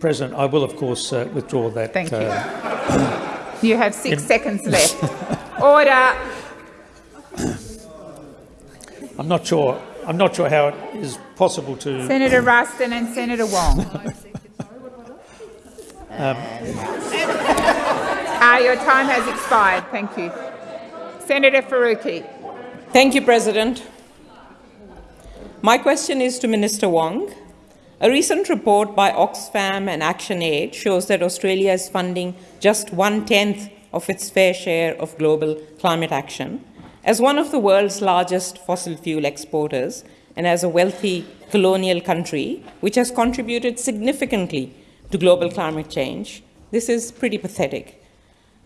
President, I will of course uh, withdraw that. Thank you. uh, You have six in- seconds left. Order. I'm not sure. I'm not sure how it is possible to. Senator Ruston and Senator Wong. Um, Ah, your time has expired. Thank you. Senator Faruqi. Thank you, President. My question is to Minister Wong. A recent report by Oxfam and ActionAid shows that Australia is funding just one-tenth of its fair share of global climate action. As one of the world's largest fossil fuel exporters and as a wealthy colonial country which has contributed significantly to global climate change, this is pretty pathetic.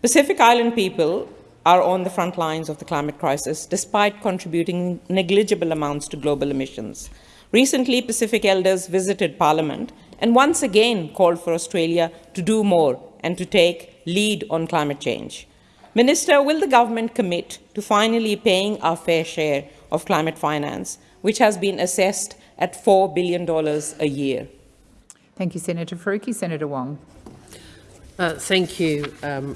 Pacific Island people are on the front lines of the climate crisis despite contributing negligible amounts to global emissions. Recently, Pacific elders visited Parliament and once again called for Australia to do more and to take lead on climate change. Minister, will the government commit to finally paying our fair share of climate finance, which has been assessed at $4 billion a year? Thank you, Senator Faruqi. Senator Wong. Uh, thank you, um,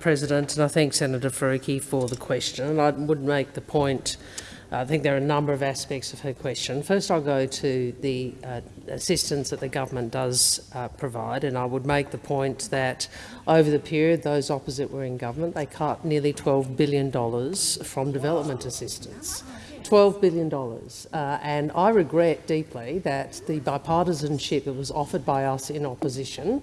President, and I thank Senator Faruqi for the question. And I would make the point, I think there are a number of aspects of her question. First, I'll go to the uh, assistance that the government does uh, provide, and I would make the point that over the period those opposite were in government, they cut nearly $12 billion from development assistance. $12 billion. Uh, and I regret deeply that the bipartisanship that was offered by us in opposition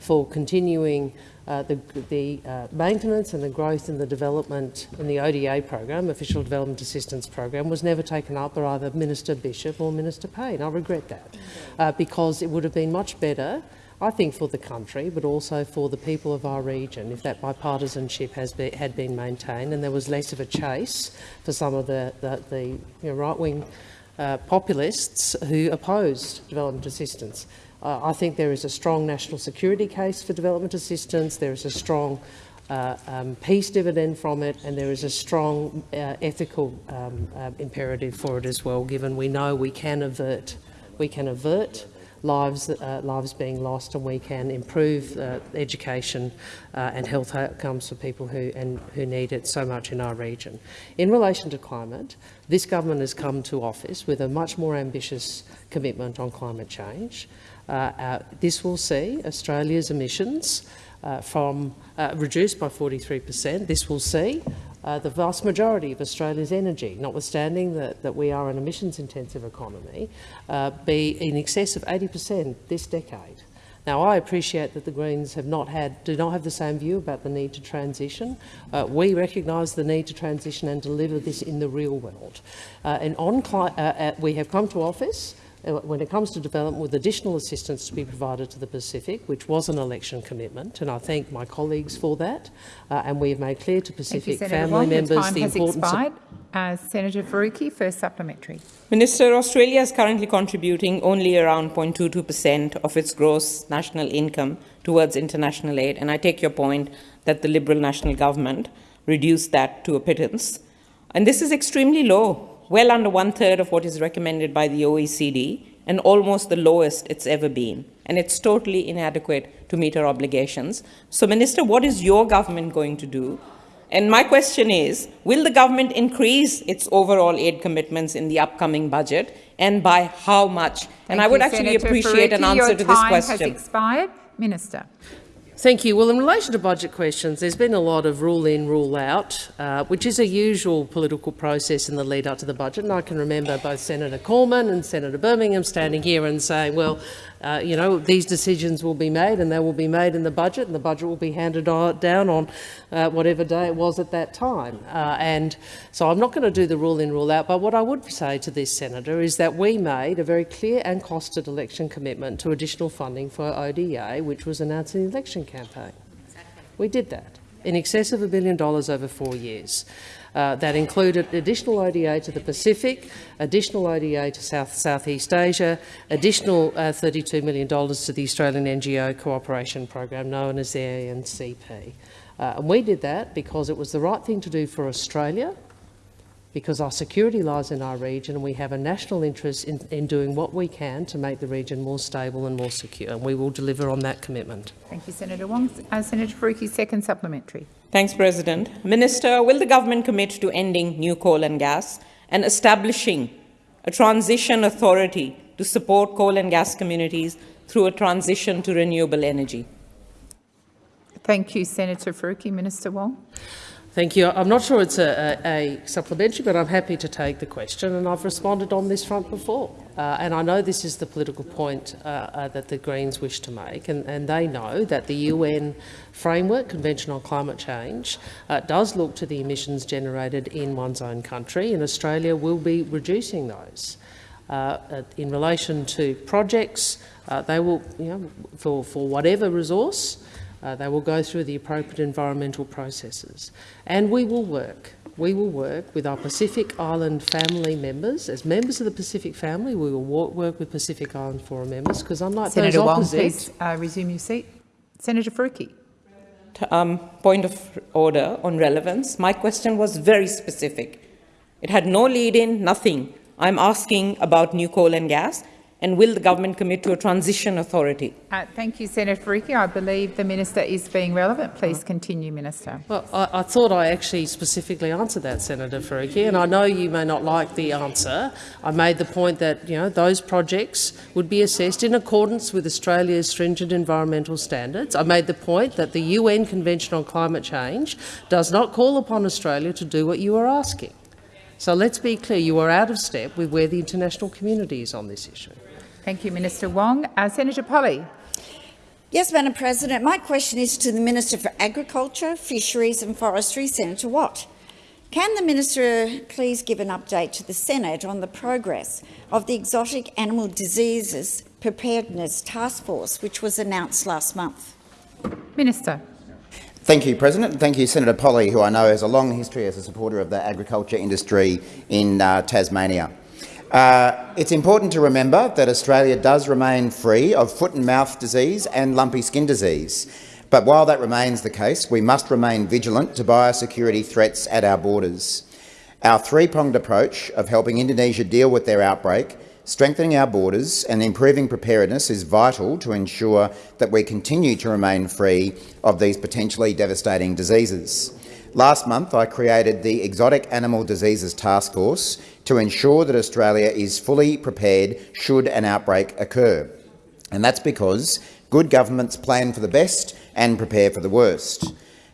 for continuing uh, the, the uh, maintenance and the growth in the development in the ODA program, Official Development Assistance Program, was never taken up by either Minister Bishop or Minister Payne. I regret that uh, because it would have been much better I think for the country, but also for the people of our region, if that bipartisanship has be, had been maintained and there was less of a chase for some of the, the, the you know, right-wing uh, populists who opposed development assistance. Uh, I think there is a strong national security case for development assistance. There is a strong uh, um, peace dividend from it, and there is a strong uh, ethical um, uh, imperative for it as well, given we know we can avert, we can avert lives, uh, lives being lost, and we can improve uh, education and health outcomes for people who, and, who need it so much in our region. In relation to climate, this government has come to office with a much more ambitious commitment on climate change. Uh, uh, this will see Australia's emissions uh, from uh, reduced by 43 per cent. This will see uh, the vast majority of Australia's energy, notwithstanding that, that we are an emissions-intensive economy, uh, be in excess of 80 per cent this decade. Now, I appreciate that the Greens have not had, do not have the same view about the need to transition. Uh, we recognise the need to transition and deliver this in the real world. Uh, and on, uh, we have come to office uh, when it comes to development with additional assistance to be provided to the Pacific, which was an election commitment, and I thank my colleagues for that. Uh, and we have made clear to Pacific you, family Wong. members Your time the has importance expired. Uh, Senator Faruqi, first supplementary. Minister, Australia is currently contributing only around 0.22 per cent of its gross national income towards international aid, and I take your point that the Liberal National Government reduced that to a pittance. And this is extremely low well under one-third of what is recommended by the OECD and almost the lowest it's ever been. And it's totally inadequate to meet our obligations. So, Minister, what is your government going to do? And my question is, will the government increase its overall aid commitments in the upcoming budget, and by how much? Thank and I would you, actually Senator appreciate Faruqi. an answer Your to this time question. has expired. Minister. Thank you. Well, in relation to budget questions, there's been a lot of rule in, rule out, uh, which is a usual political process in the lead up to the budget. And I can remember both Senator Cormann and Senator Birmingham standing here and saying, well, uh, you know, these decisions will be made and they will be made in the budget and the budget will be handed down on uh, whatever day it was at that time. Uh, and so I'm not going to do the rule in, rule out, but what I would say to this senator is that we made a very clear and costed election commitment to additional funding for ODA, which was announced in the election campaign. Exactly. We did that in excess of a billion dollars over four years. Uh, that included additional ODA to the Pacific, additional ODA to South Southeast Asia, additional uh, $32 million to the Australian NGO Cooperation Program, known as the ANCP. Uh, and we did that because it was the right thing to do for Australia, because our security lies in our region and we have a national interest in, in, doing what we can to make the region more stable and more secure. And we will deliver on that commitment. Thank you, Senator Wong. Uh, Senator Faruqi, second supplementary. Thanks, President. Minister, will the government commit to ending new coal and gas and establishing a transition authority to support coal and gas communities through a transition to renewable energy? Thank you, Senator Faruqi. Minister Wong. Thank you. I'm not sure it's a, a, a, supplementary, but I'm happy to take the question, and I've responded on this front before. Uh, and I know this is the political point uh, uh, that the Greens wish to make, and, and, they know that the UN framework, Convention on Climate Change, uh, does look to the emissions generated in one's own country, and Australia will be reducing those. Uh, uh, in relation to projects, they will, you know, for, for whatever resource, uh, they will go through the appropriate environmental processes. And we will work. We will work with our Pacific Island family members. As members of the Pacific family, we will work with Pacific Island Forum members because unlike Senator those opposite... Wong, please uh, resume your seat. Senator Faruqi. Um, point of order on relevance. My question was very specific. It had no lead-in, nothing. I'm asking about new coal and gas and will the government commit to a transition authority? Uh, thank you, Senator Faruqi. I believe the minister is being relevant. Please continue, Minister. Well, I, I, thought I actually specifically answered that, Senator Faruqi, and I know you may not like the answer. I made the point that you know those projects would be assessed in accordance with Australia's stringent environmental standards. I made the point that the UN Convention on Climate Change does not call upon Australia to do what you are asking. So let's be clear, you are out of step with where the international community is on this issue. Thank you, Minister Wong. Uh, Senator Polley. Yes, Madam President. My question is to the Minister for Agriculture, Fisheries and Forestry, Senator Watt. Can the minister please give an update to the Senate on the progress of the Exotic Animal Diseases Preparedness Task Force, which was announced last month? Minister. Thank you, President. Thank you, Senator Polley, who I know has a long history as a supporter of the agriculture industry in uh, Tasmania. Uh, it's important to remember that Australia does remain free of foot and mouth disease and lumpy skin disease. But while that remains the case, we must remain vigilant to biosecurity threats at our borders. Our three-pronged approach of helping Indonesia deal with their outbreak, strengthening our borders and improving preparedness is vital to ensure that we continue to remain free of these potentially devastating diseases. Last month, I created the Exotic Animal Diseases Task Force to ensure that Australia is fully prepared should an outbreak occur. And that's because good governments plan for the best and prepare for the worst.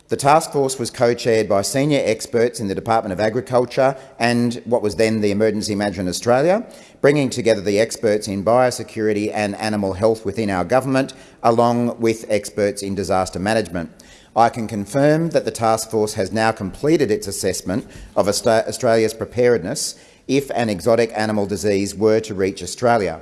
The task force was co-chaired by senior experts in the Department of Agriculture and what was then the Emergency Management Australia, bringing together the experts in biosecurity and animal health within our government, along with experts in disaster management. I can confirm that the task force has now completed its assessment of Australia's preparedness if an exotic animal disease were to reach Australia.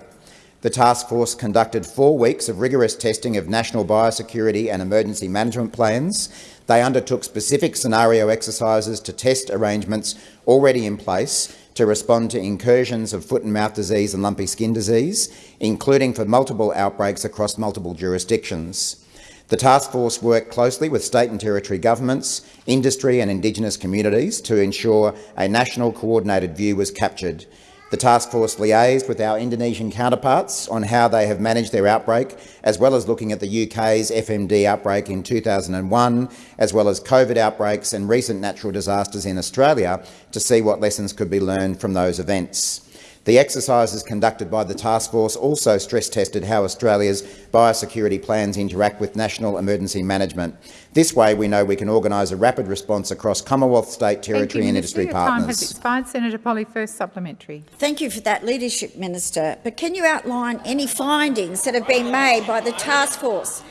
The task force conducted four weeks of rigorous testing of national biosecurity and emergency management plans. They undertook specific scenario exercises to test arrangements already in place to respond to incursions of foot and mouth disease and lumpy skin disease, including for multiple outbreaks across multiple jurisdictions. The task force worked closely with state and territory governments, industry and Indigenous communities to ensure a national coordinated view was captured. The task force liaised with our Indonesian counterparts on how they have managed their outbreak, as well as looking at the UK's FMD outbreak in 2001, as well as COVID outbreaks and recent natural disasters in Australia to see what lessons could be learned from those events. The exercises conducted by the task force also stress-tested how Australia's biosecurity plans interact with national emergency management. This way, we know we can organise a rapid response across Commonwealth, state, territory you, and Minister. industry Your partners. time has expired. Senator Polley, first supplementary. Thank you for that leadership, Minister. But can you outline any findings that have been made by the task force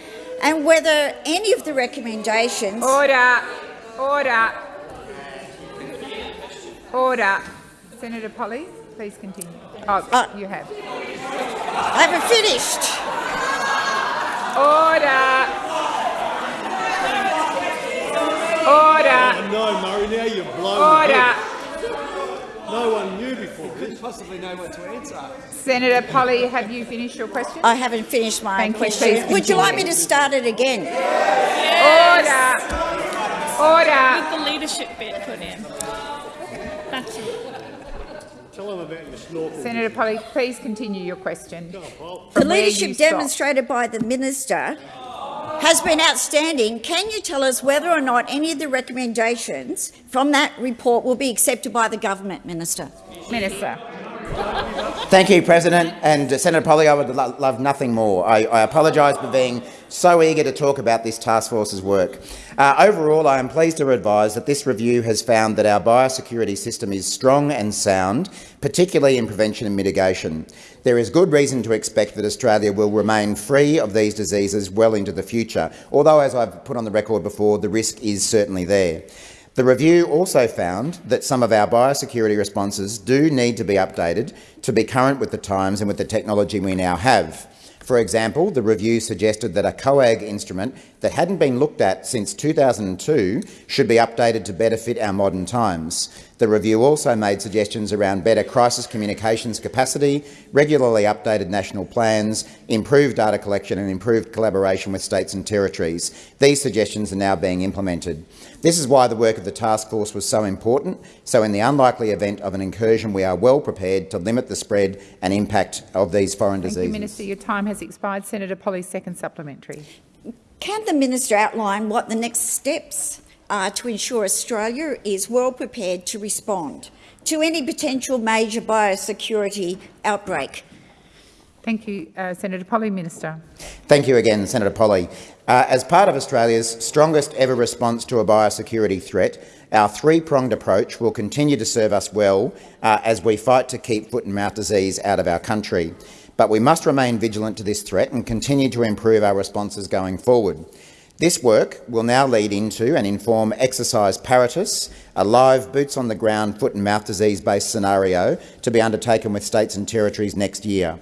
and whether any of the recommendations— Order. Order. Order. Senator Polley, please continue. Oh, Uh, you have. I haven't finished. Order. Order. no, Murray, now you've blown Order. No one knew before this. possibly know what to answer. Senator Polley, have you finished your question? I haven't finished my Thank question. Please Would you like me to start it again? Order. Order. With the leadership bit put in. That's it. Tell them about your snorkel. Senator Polley, please continue your question. The From where you leadership stopped. demonstrated by the minister has been outstanding. Can you tell us whether or not any of the recommendations from that report will be accepted by the government, Minister? Minister. Thank you, President. And uh, Senator Polley, I would lo love nothing more. I, I apologise for being so eager to talk about this task force's work. Uh, overall, I am pleased to advise that this review has found that our biosecurity system is strong and sound, particularly in prevention and mitigation. There is good reason to expect that Australia will remain free of these diseases well into the future, although, as I've put on the record before, the risk is certainly there. The review also found that some of our biosecurity responses do need to be updated to be current with the times and with the technology we now have. For example, the review suggested that a COAG instrument that hadn't been looked at since 2002 should be updated to better fit our modern times. The review also made suggestions around better crisis communications capacity, regularly updated national plans, improved data collection and improved collaboration with states and territories. These suggestions are now being implemented. This is why the work of the task force was so important, so in the unlikely event of an incursion we are well prepared to limit the spread and impact of these foreign Thank diseases. you, Minister. Your time has expired. Senator Polley, second supplementary. Can the minister outline what the next steps are to ensure Australia is well prepared to respond to any potential major biosecurity outbreak? Thank you, uh, Senator Polley. Minister. Thank you again, Senator Polley. Uh, as part of Australia's strongest ever response to a biosecurity threat, our three-pronged approach will continue to serve us well uh, as we fight to keep foot and mouth disease out of our country. But we must remain vigilant to this threat and continue to improve our responses going forward. This work will now lead into and inform Exercise Paratus, a live boots-on-the-ground foot and mouth disease-based scenario to be undertaken with states and territories next year.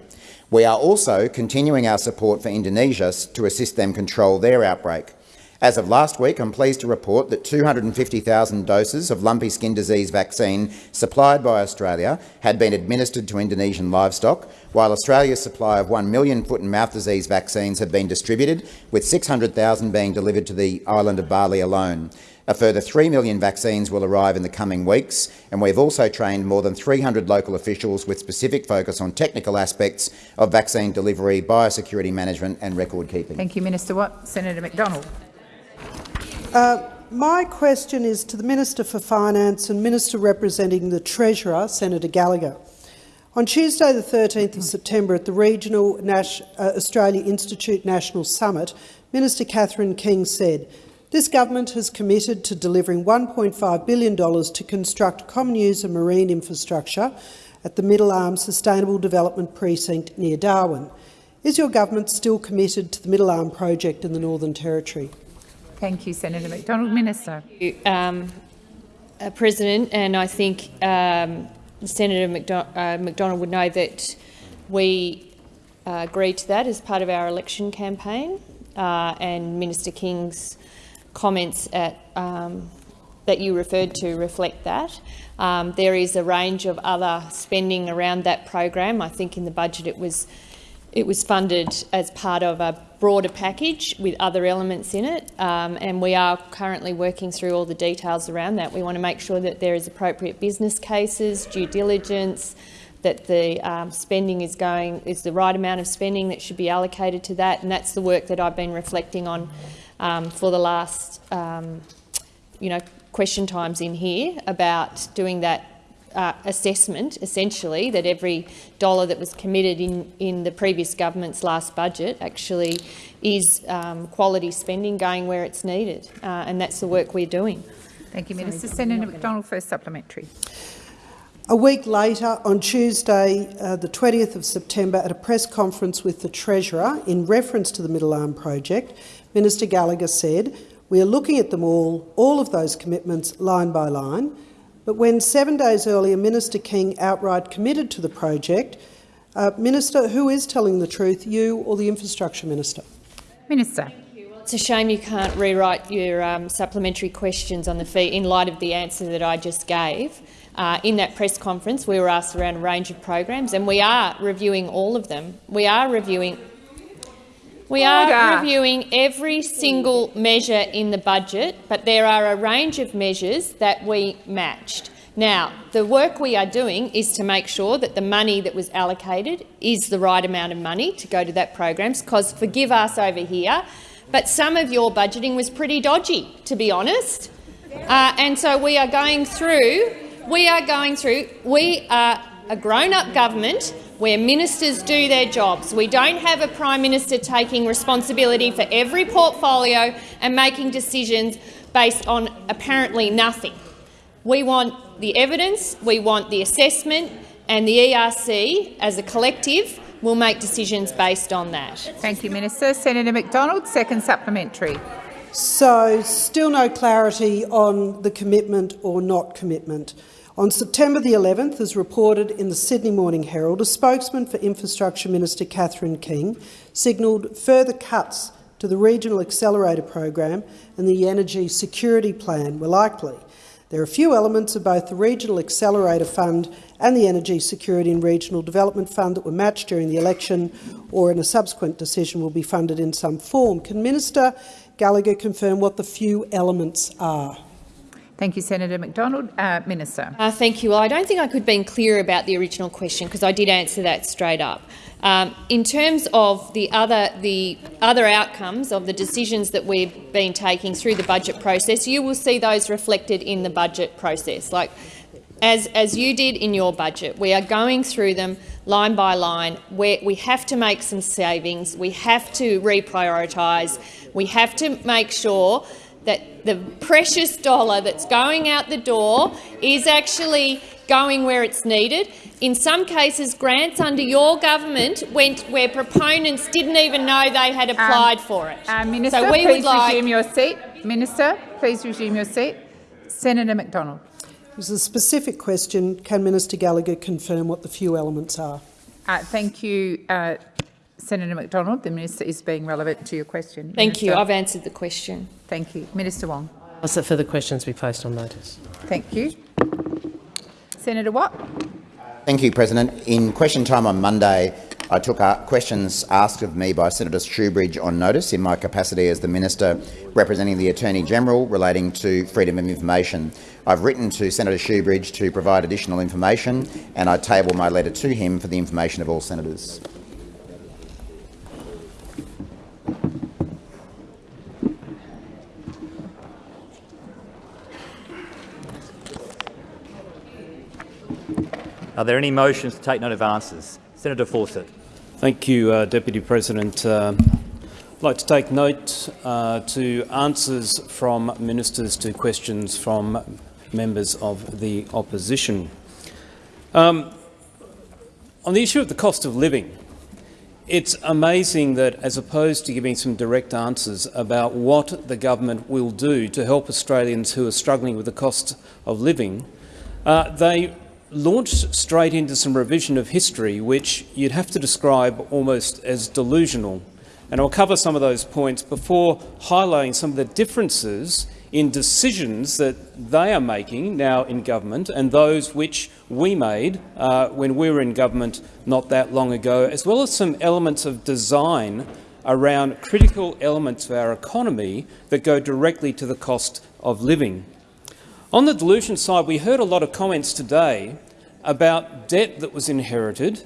We are also continuing our support for Indonesia to assist them control their outbreak. As of last week, I'm pleased to report that 250,000 doses of lumpy skin disease vaccine supplied by Australia had been administered to Indonesian livestock, while Australia's supply of 1 million foot and mouth disease vaccines have been distributed, with 600,000 being delivered to the island of Bali alone. A further 3 million vaccines will arrive in the coming weeks, and we've also trained more than 300 local officials with specific focus on technical aspects of vaccine delivery, biosecurity management and record keeping. Thank you, Minister Watt. Senator McDonald. Uh, my question is to the Minister for Finance and Minister representing the Treasurer, Senator Gallagher. On Tuesday the 13th of September at the Regional Nas uh, Australia Institute National Summit, Minister Catherine King said, this government has committed to delivering $1.5 billion to construct common user marine infrastructure at the Middle Arm Sustainable Development Precinct near Darwin. Is your government still committed to the Middle Arm project in the Northern Territory? Thank you, Senator McDonald. Minister. Um, uh, President, and I think um, Senator McDo uh, McDonald would know that we uh, agreed to that as part of our election campaign, uh, and Minister King's comments at, um, that you referred to reflect that. Um, there is a range of other spending around that program. I think in the budget it was it was funded as part of a broader package with other elements in it, um, and we are currently working through all the details around that. We want to make sure that there is appropriate business cases, due diligence, that the um, spending is going is the right amount of spending that should be allocated to that, and that's the work that I've been reflecting on um, for the last, um, you know, question times in here about doing that uh, assessment, essentially, that every dollar that was committed in, in the previous government's last budget actually is um, quality spending going where it's needed, uh, and that's the work we're doing. Thank you, Minister. Senator McDonald, first supplementary. A week later, on Tuesday, uh, the 20th of September, at a press conference with the Treasurer in reference to the Middle Arm project, Minister Gallagher said, we are looking at them all, all of those commitments, line by line. But when seven days earlier Minister King outright committed to the project, uh, Minister, who is telling the truth, you or the Infrastructure Minister? Minister. It's a shame you can't rewrite your um, supplementary questions on the fee in light of the answer that I just gave. Uh, in that press conference, we were asked around a range of programs, and we are reviewing all of them. We are reviewing we are reviewing every single measure in the budget, but there are a range of measures that we matched. Now, the work we are doing is to make sure that the money that was allocated is the right amount of money to go to that program, because forgive us over here, but some of your budgeting was pretty dodgy, to be honest. Uh, and so we are going through, we are going through, we are a grown-up government where ministers do their jobs. We don't have a Prime Minister taking responsibility for every portfolio and making decisions based on apparently nothing. We want the evidence, we want the assessment, and the ERC, as a collective, will make decisions based on that. Thank you, Minister. Senator McDonald, second supplementary. So, still no clarity on the commitment or not commitment. On September the 11th, as reported in the Sydney Morning Herald, a spokesman for Infrastructure Minister Catherine King signalled further cuts to the Regional Accelerator Program and the Energy Security Plan were likely. There are few elements of both the Regional Accelerator Fund and the Energy Security and Regional Development Fund that were matched during the election or in a subsequent decision will be funded in some form. Can Minister Gallagher confirm what the few elements are? Thank you, Senator McDonald. Uh, Minister. Uh, thank you. Well, I don't think I could have been clearer about the original question because I did answer that straight up. Um, in terms of the other, the other outcomes of the decisions that we've been taking through the budget process, you will see those reflected in the budget process. Like, as, as you did in your budget, we are going through them line by line. Where we have to make some savings, we have to reprioritise, we have to make sure that the precious dollar that's going out the door is actually going where it's needed. In some cases, grants under your government went where proponents didn't even know they had um, applied um, for it. Uh, Minister, so we please would like resume your seat. Minister, please resume your seat. Senator McDonald. It was a specific question. Can Minister Gallagher confirm what the few elements are? Uh, thank you, uh, Senator McDonald, the minister is being relevant to your question. Thank minister. you. I've answered the question. Thank you. Minister Wong. Ask that further questions be placed on notice. Thank you. Senator Watt. Thank you, President. In question time on Monday, I took uh, questions asked of me by Senator Shoebridge on notice in my capacity as the Minister representing the Attorney-General relating to freedom of information. I've written to Senator Shoebridge to provide additional information and I table my letter to him for the information of all senators. Are there any motions to take note of answers? Senator Fawcett. Thank you, uh, Deputy President. Uh, I'd like to take note uh, to answers from ministers to questions from members of the opposition. Um, on the issue of the cost of living, it's amazing that as opposed to giving some direct answers about what the government will do to help Australians who are struggling with the cost of living, uh, they launched straight into some revision of history which you'd have to describe almost as delusional. And I'll cover some of those points before highlighting some of the differences in decisions that they are making now in government and those which we made uh, when we were in government not that long ago, as well as some elements of design around critical elements of our economy that go directly to the cost of living. On the delusion side, we heard a lot of comments today about debt that was inherited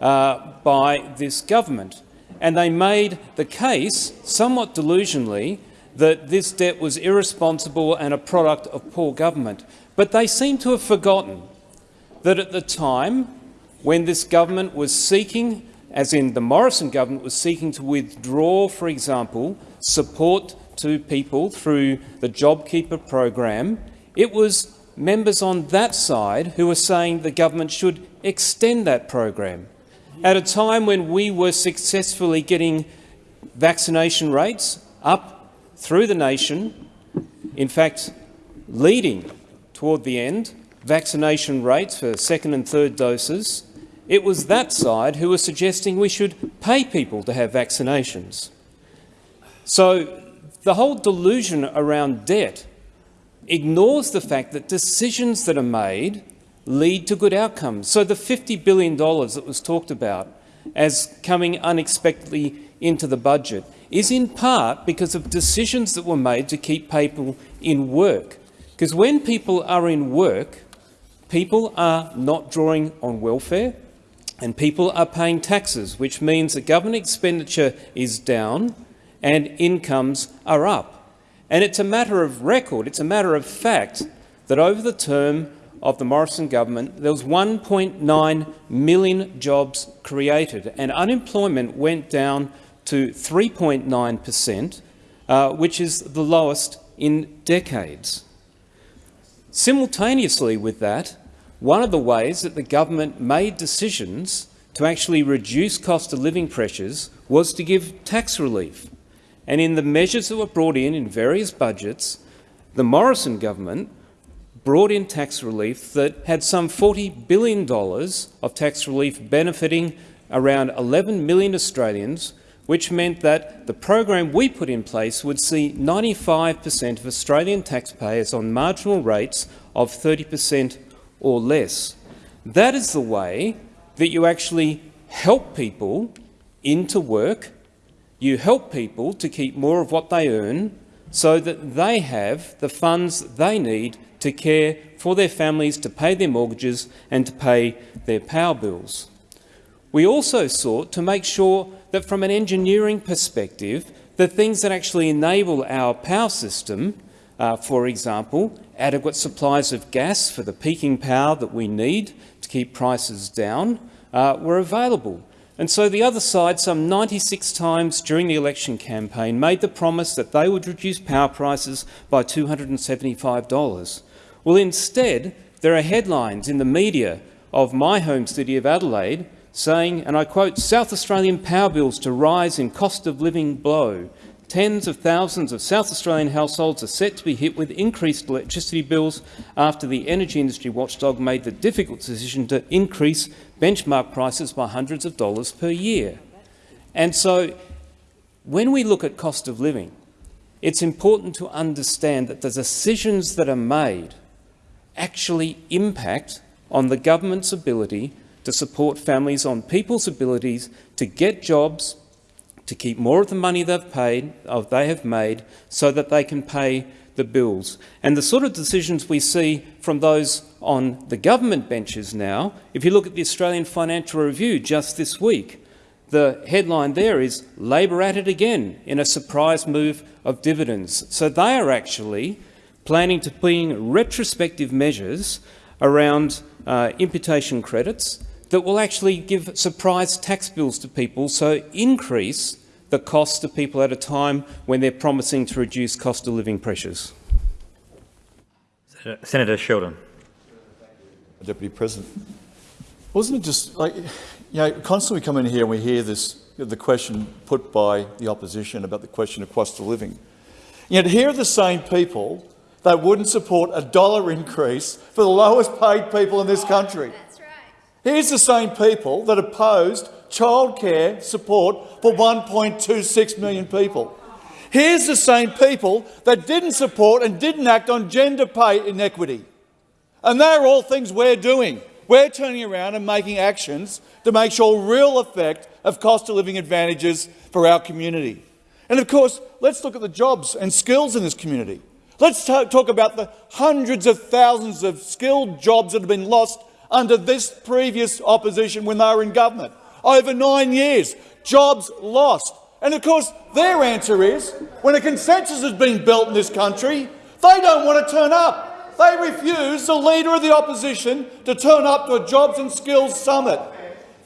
uh, by this government. And they made the case, somewhat delusionally, that this debt was irresponsible and a product of poor government. But they seem to have forgotten that at the time when this government was seeking, as in the Morrison government was seeking to withdraw, for example, support to people through the JobKeeper program, it was members on that side who were saying the government should extend that program. At a time when we were successfully getting vaccination rates up through the nation, in fact leading toward the end vaccination rates for second and third doses, it was that side who was suggesting we should pay people to have vaccinations. So the whole delusion around debt ignores the fact that decisions that are made lead to good outcomes. So the $50 billion that was talked about as coming unexpectedly into the budget is in part because of decisions that were made to keep people in work. Because when people are in work, people are not drawing on welfare and people are paying taxes, which means that government expenditure is down and incomes are up. And it's a matter of record, it's a matter of fact that over the term of the Morrison government, there was 1.9 million jobs created and unemployment went down to 3.9 per cent, uh, which is the lowest in decades. Simultaneously with that, one of the ways that the government made decisions to actually reduce cost of living pressures was to give tax relief. And in the measures that were brought in in various budgets, the Morrison government brought in tax relief that had some $40 billion of tax relief benefiting around 11 million Australians, which meant that the program we put in place would see 95 per cent of Australian taxpayers on marginal rates of 30 per cent or less. That is the way that you actually help people into work. You help people to keep more of what they earn so that they have the funds they need to care for their families, to pay their mortgages and to pay their power bills. We also sought to make sure that from an engineering perspective, the things that actually enable our power system, uh, for example, adequate supplies of gas for the peaking power that we need to keep prices down uh, were available. And so the other side, some 96 times during the election campaign, made the promise that they would reduce power prices by $275. Well, instead, there are headlines in the media of my home city of Adelaide saying, and I quote, South Australian power bills to rise in cost of living blow Tens of thousands of South Australian households are set to be hit with increased electricity bills after the energy industry watchdog made the difficult decision to increase benchmark prices by hundreds of dollars per year. And so when we look at cost of living, it's important to understand that the decisions that are made actually impact on the government's ability to support families, on people's abilities to get jobs, to keep more of the money they've paid, or they have made, so that they can pay the bills. And the sort of decisions we see from those on the government benches now, if you look at the Australian Financial Review just this week, the headline there is Labor at it again in a surprise move of dividends. So they are actually planning to bring retrospective measures around uh, imputation credits that will actually give surprise tax bills to people, so increase the cost to people at a time when they're promising to reduce cost of living pressures. Senator Sheldon. Deputy President. Wasn't it just like, you know, constantly we come in here and we hear this, the question put by the opposition about the question of cost of living. Yet here are the same people that wouldn't support a dollar increase for the lowest paid people in this country. Here's the same people that opposed childcare support for 1.26 million people. Here's the same people that didn't support and didn't act on gender pay inequity. And they're all things we're doing. We're turning around and making actions to make sure real effect of cost of living advantages for our community. And of course, let's look at the jobs and skills in this community. Let's talk about the hundreds of thousands of skilled jobs that have been lost under this previous opposition when they were in government. Over nine years, jobs lost. And of course, their answer is, when a consensus has been built in this country, they don't want to turn up. They refuse the Leader of the Opposition to turn up to a Jobs and Skills Summit.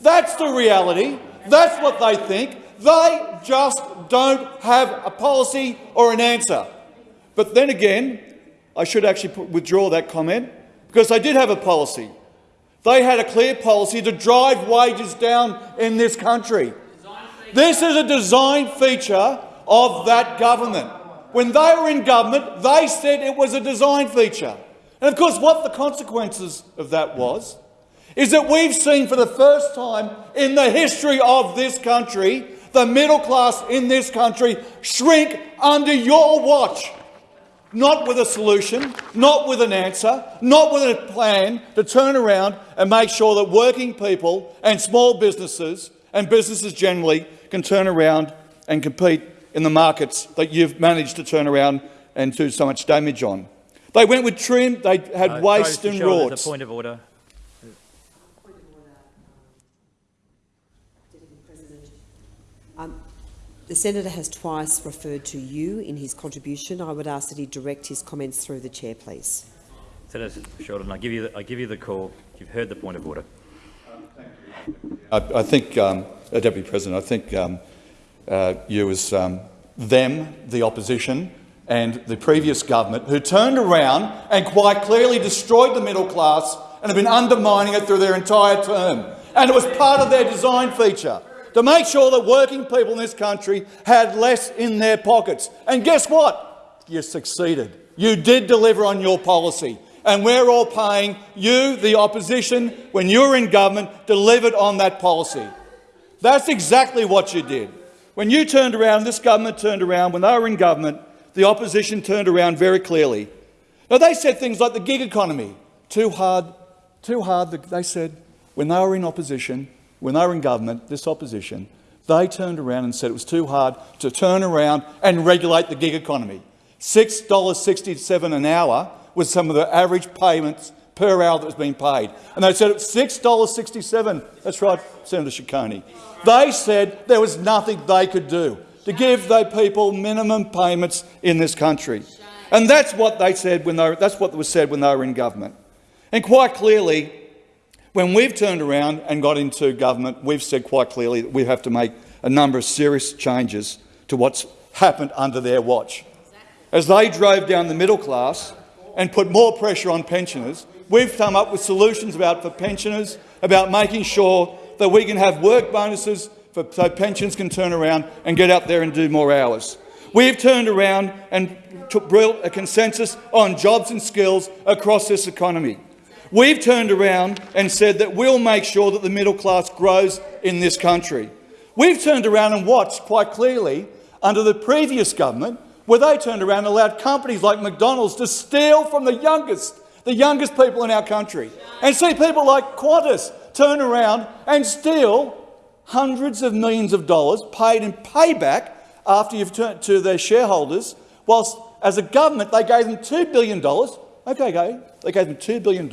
That's the reality. That's what they think. They just don't have a policy or an answer. But then again, I should actually withdraw that comment because they did have a policy. They had a clear policy to drive wages down in this country. This is a design feature of that government. When they were in government, they said it was a design feature. And of course, what the consequences of that was is that we've seen for the first time in the history of this country the middle class in this country shrink under your watch. Not with a solution, not with an answer, not with a plan to turn around and make sure that working people and small businesses and businesses generally can turn around and compete in the markets that you've managed to turn around and do so much damage on. They went with trim, they had Uh, waste and rorts. point of order. The senator has twice referred to you in his contribution. I would ask that he direct his comments through the chair, please. Senator Shorten, I give you the, I give you the call. You've heard the point of order. I, I think, um, uh, Deputy President, I think um, uh, you as um, them, the opposition, and the previous government, who turned around and quite clearly destroyed the middle class and have been undermining it through their entire term. And it was part of their design feature to make sure that working people in this country had less in their pockets. And guess what? You succeeded. You did deliver on your policy. And we're all paying you, the opposition, when you were in government, delivered on that policy. That's exactly what you did. When you turned around, this government turned around, when they were in government, the opposition turned around very clearly. Now, they said things like the gig economy, too hard, too hard. They said when they were in opposition, when they were in government, this opposition, they turned around and said it was too hard to turn around and regulate the gig economy. $6.67 an hour was some of the average payments per hour that was being paid. And they said it's $6.67. That's right, Senator Ciccone. They said there was nothing they could do to give the people minimum payments in this country. And that's what they said when they that's what was said when they were in government. And quite clearly, when we've turned around and got into government, we've said quite clearly that we have to make a number of serious changes to what's happened under their watch. As they drove down the middle class and put more pressure on pensioners, we've come up with solutions about for pensioners, about making sure that we can have work bonuses for, so pensions can turn around and get out there and do more hours. We've turned around and built a consensus on jobs and skills across this economy. We've turned around and said that we'll make sure that the middle class grows in this country. We've turned around and watched quite clearly under the previous government where they turned around and allowed companies like McDonald's to steal from the youngest, the youngest people in our country. And see people like Qantas turn around and steal hundreds of millions of dollars paid in payback after you've turned to their shareholders, whilst as a government they gave them $2 billion. Okay, okay, they gave them $2 billion.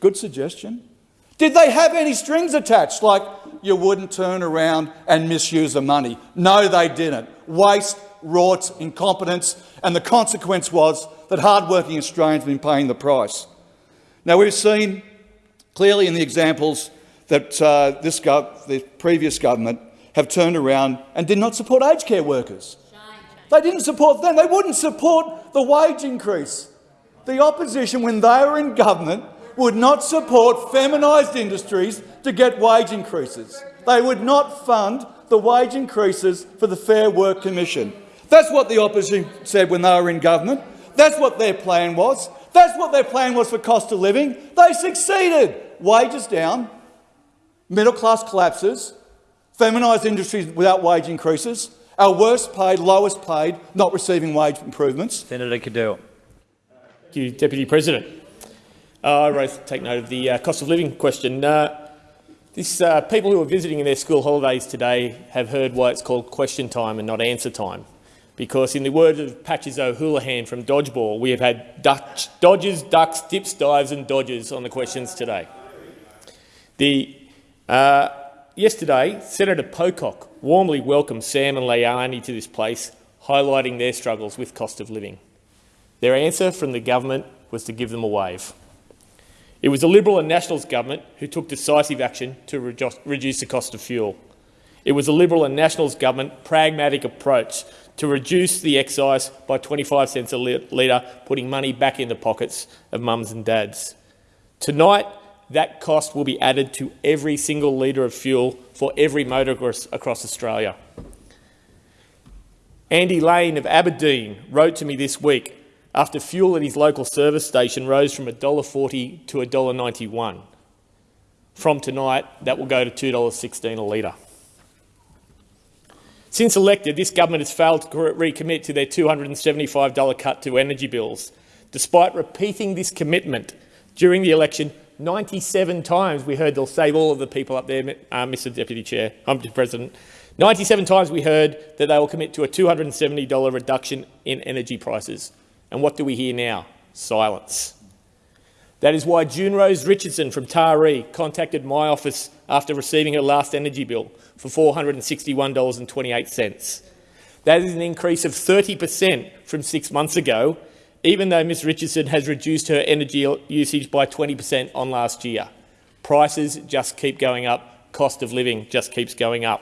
Good suggestion. Did they have any strings attached, like you wouldn't turn around and misuse the money? No, they didn't. Waste, rorts, incompetence, and the consequence was that hard-working Australians have been paying the price. Now, we've seen clearly in the examples that uh, this the previous government have turned around and did not support aged care workers. They didn't support them. They wouldn't support the wage increase. The opposition, when they were in government, would not support feminised industries to get wage increases. They would not fund the wage increases for the Fair Work Commission. That's what the opposition said when they were in government. That's what their plan was. That's what their plan was for cost of living. They succeeded. Wages down, middle class collapses, feminised industries without wage increases, our worst paid, lowest paid, not receiving wage improvements. Senator Cadell. Thank you, Deputy President. Uh, I take note of the uh, cost of living question. Uh, this, uh, people who are visiting in their school holidays today have heard why it's called question time and not answer time. Because in the words of Patches O'Houlihan from Dodgeball, we have had Dutch, dodges, ducks, dips, dives and dodges on the questions today. The, uh, yesterday, Senator Pocock warmly welcomed Sam and Leilani to this place, highlighting their struggles with cost of living. Their answer from the government was to give them a wave. It was the Liberal and Nationals government who took decisive action to reduce the cost of fuel. It was the Liberal and Nationals government pragmatic approach to reduce the excise by 25 cents a litre, putting money back in the pockets of mums and dads. Tonight, that cost will be added to every single litre of fuel for every motorist across Australia. Andy Lane of Aberdeen wrote to me this week after fuel at his local service station rose from $1.40 to $1.91. From tonight, that will go to $2.16 a litre. Since elected, this government has failed to recommit to their $275 cut to energy bills, despite repeating this commitment during the election 97 times. We heard they'll save all of the people up there, uh, Mr Deputy Chair, I'm um, President. 97 times we heard that they will commit to a $270 reduction in energy prices. And what do we hear now? Silence. That is why June Rose Richardson from Taree contacted my office after receiving her last energy bill for $461.28. That is an increase of 30 per cent from six months ago, even though Ms Richardson has reduced her energy usage by 20 per cent on last year. Prices just keep going up. Cost of living just keeps going up.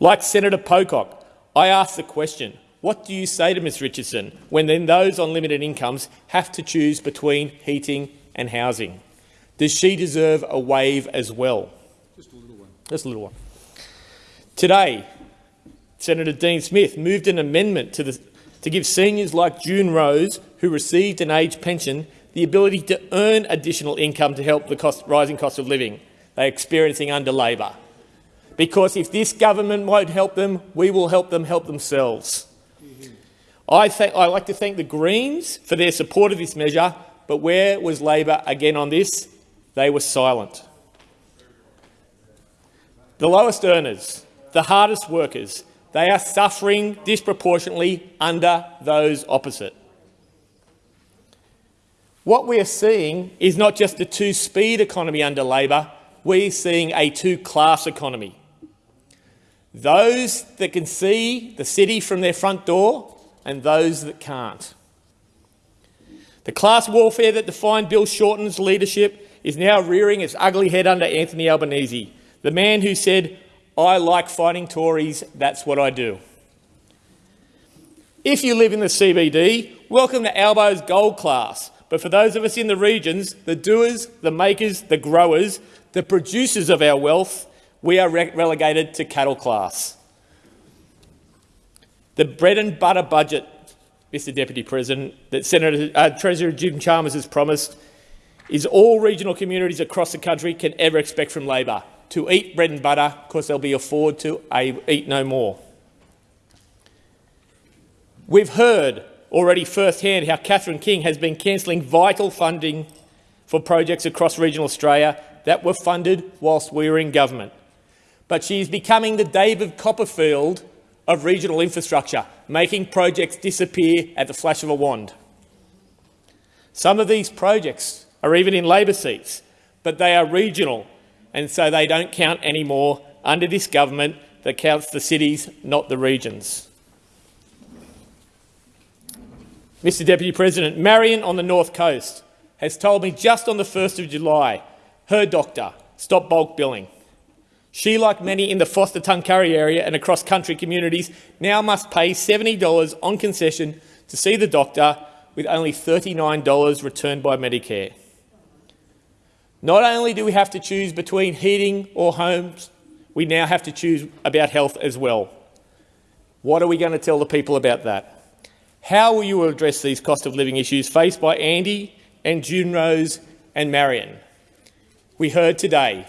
Like Senator Pocock, I ask the question, what do you say to Ms Richardson when then those on limited incomes have to choose between heating and housing? Does she deserve a wave as well? Just a little one. Just a little one. Today, Senator Dean Smith moved an amendment to, the, to give seniors like June Rose, who received an age pension, the ability to earn additional income to help the cost, rising cost of living they're experiencing under Labor. Because if this government won't help them, we will help them help themselves. I, I like to thank the Greens for their support of this measure, but where was Labor again on this? They were silent. The lowest earners, the hardest workers, they are suffering disproportionately under those opposite. What we are seeing is not just a two-speed economy under Labor, we're seeing a two-class economy. Those that can see the city from their front door and those that can't. The class warfare that defined Bill Shorten's leadership is now rearing its ugly head under Anthony Albanese, the man who said, I like fighting Tories, that's what I do. If you live in the CBD, welcome to Albo's gold class. But for those of us in the regions, the doers, the makers, the growers, the producers of our wealth, we are re relegated to cattle class. The bread and butter budget, Mr Deputy President, that Senator uh, Treasurer Jim Chalmers has promised is all regional communities across the country can ever expect from Labor, to eat bread and butter because they'll be afford to eat no more. We've heard already firsthand how Catherine King has been cancelling vital funding for projects across regional Australia that were funded whilst we were in government. But she is becoming the David Copperfield of regional infrastructure, making projects disappear at the flash of a wand. Some of these projects are even in Labor seats, but they are regional, and so they don't count anymore under this government that counts the cities, not the regions. Mr Deputy President, Marion on the North Coast has told me just on the 1st of July her doctor stopped bulk billing. She, like many in the Forster Tuncurry area and across country communities, now must pay $70 on concession to see the doctor with only $39 returned by Medicare. Not only do we have to choose between heating or homes, we now have to choose about health as well. What are we going to tell the people about that? How will you address these cost of living issues faced by Andy and June Rose and Marion? We heard today,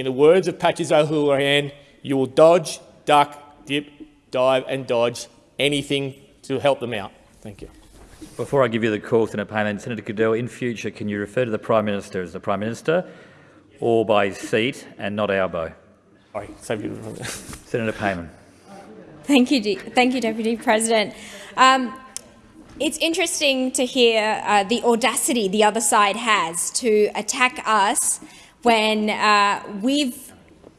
in the words of Patches O'Houlihan, you will dodge, duck, dip, dive and dodge anything to help them out. Thank you. Before I give you the call, Senator Payne, Senator Cadell, in future, can you refer to the Prime Minister as the Prime Minister or by his seat and not Albo? Sorry, save you. Senator Payman. Thank you, thank you, Deputy President. Um, it's interesting to hear uh, the audacity the other side has to attack us when uh, we've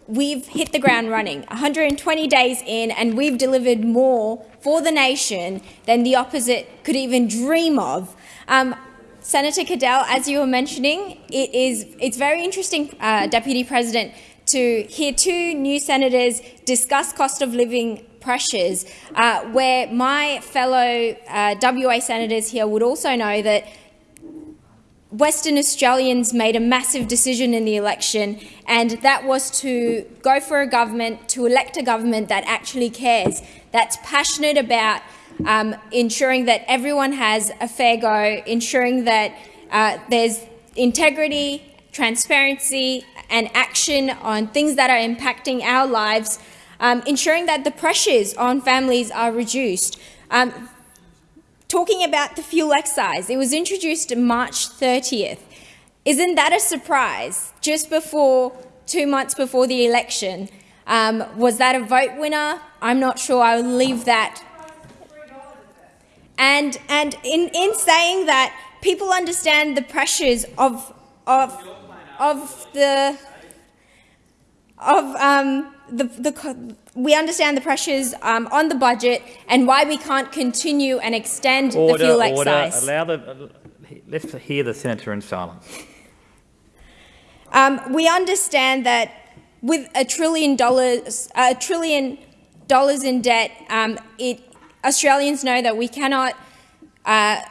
we've hit the ground running. 120 days in, and we've delivered more for the nation than the opposite could even dream of. Um, Senator Cadell, as you were mentioning, it is it's very interesting, uh, Deputy President, to hear two new senators discuss cost of living pressures, uh, where my fellow uh, WA senators here would also know that Western Australians made a massive decision in the election, and that was to go for a government, to elect a government that actually cares, that's passionate about um, ensuring that everyone has a fair go, ensuring that uh, there's integrity, transparency and action on things that are impacting our lives, um, ensuring that the pressures on families are reduced. Um, Talking about the fuel excise, it was introduced March 30th. Isn't that a surprise? Just before, two months before the election. Um, was that a vote winner? I'm not sure. I'll leave that. And, and in, in saying that, people understand the pressures of, of, of the, of um, the, the, we understand the pressures um, on the budget and why we can't continue and extend order, the fuel order. excise. Allow the, let's hear the senator in silence. Um, we understand that with a trillion dollars, a trillion dollars in debt, um, it, Australians know that we cannot uh,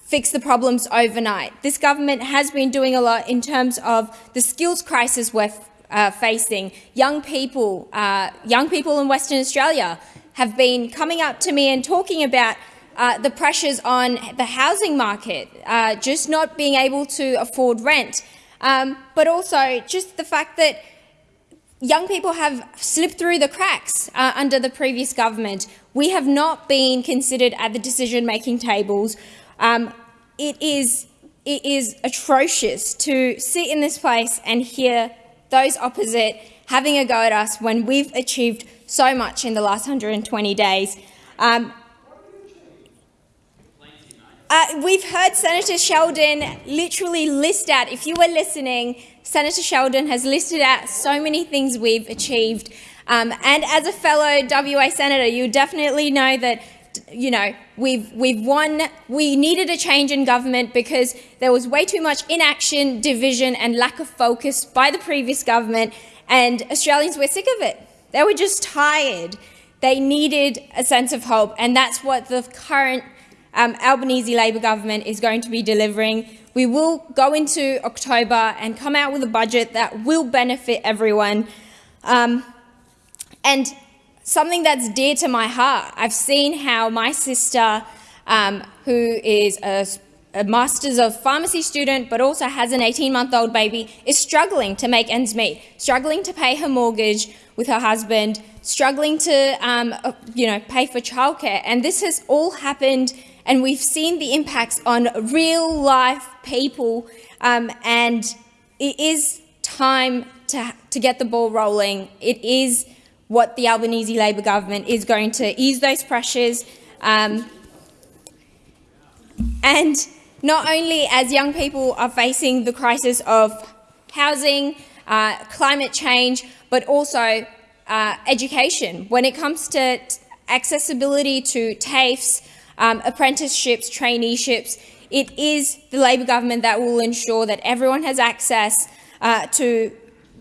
fix the problems overnight. This government has been doing a lot in terms of the skills crisis we're uh, facing. Young people, uh, young people in Western Australia have been coming up to me and talking about uh, the pressures on the housing market, uh, just not being able to afford rent, um, but also just the fact that young people have slipped through the cracks uh, under the previous government. We have not been considered at the decision-making tables. Um, it is it is atrocious to sit in this place and hear those opposite having a go at us when we've achieved so much in the last 120 days. Um, uh, we've heard Senator Sheldon literally list out, if you were listening, Senator Sheldon has listed out so many things we've achieved. Um, and as a fellow WA senator, you definitely know that you know, we've, we've won, we needed a change in government because there was way too much inaction, division and lack of focus by the previous government and Australians were sick of it. They were just tired. They needed a sense of hope and that's what the current um, Albanese Labor government is going to be delivering. We will go into October and come out with a budget that will benefit everyone. Um, and something that's dear to my heart. I've seen how my sister, um, who is a, a Masters of Pharmacy student but also has an 18-month-old baby, is struggling to make ends meet, struggling to pay her mortgage with her husband, struggling to um, uh, you know, pay for childcare. And this has all happened and we've seen the impacts on real-life people um, and it is time to, to get the ball rolling. It is what the Albanese Labor government is going to ease those pressures. Um, and not only as young people are facing the crisis of housing, uh, climate change, but also uh, education. When it comes to accessibility to TAFEs, um, apprenticeships, traineeships, it is the Labor government that will ensure that everyone has access uh, to,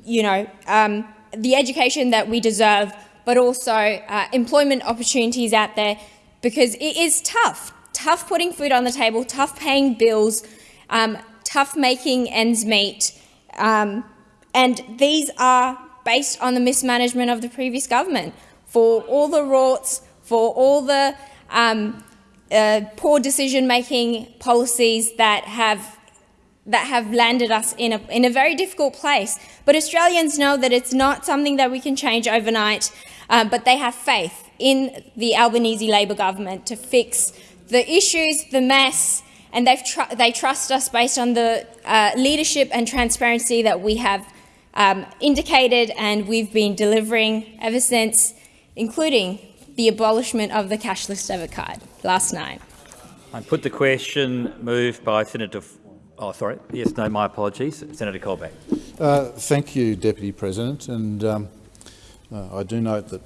you know, um, the education that we deserve, but also uh, employment opportunities out there because it is tough. Tough putting food on the table, tough paying bills, um, tough making ends meet. Um, and these are based on the mismanagement of the previous government. For all the rorts, for all the um, uh, poor decision-making policies that have that have landed us in a, in a very difficult place. But Australians know that it's not something that we can change overnight, um, but they have faith in the Albanese Labor government to fix the issues, the mess, and tr they trust us based on the uh, leadership and transparency that we have um, indicated and we've been delivering ever since, including the abolishment of the cashless debit card last night. I put the question moved by Senator Oh, sorry. Yes, no, my apologies. Senator Colbeck. Uh, thank you, Deputy President. And um, uh, I do note that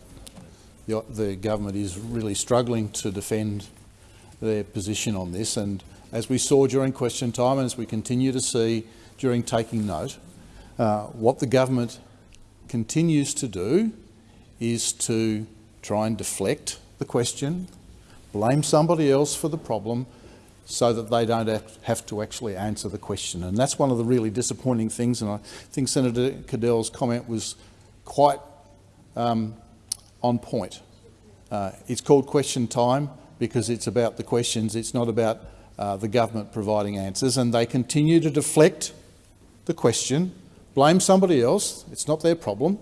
the, the, government is really struggling to defend their position on this. And as we saw during question time and as we continue to see during taking note, uh, what the government continues to do is to try and deflect the question, blame somebody else for the problem so that they don't have to actually answer the question. And that's one of the really disappointing things, and I think Senator Cadell's comment was quite um, on point. Uh, it's called question time because it's about the questions, it's not about uh, the government providing answers, and they continue to deflect the question, blame somebody else, it's not their problem,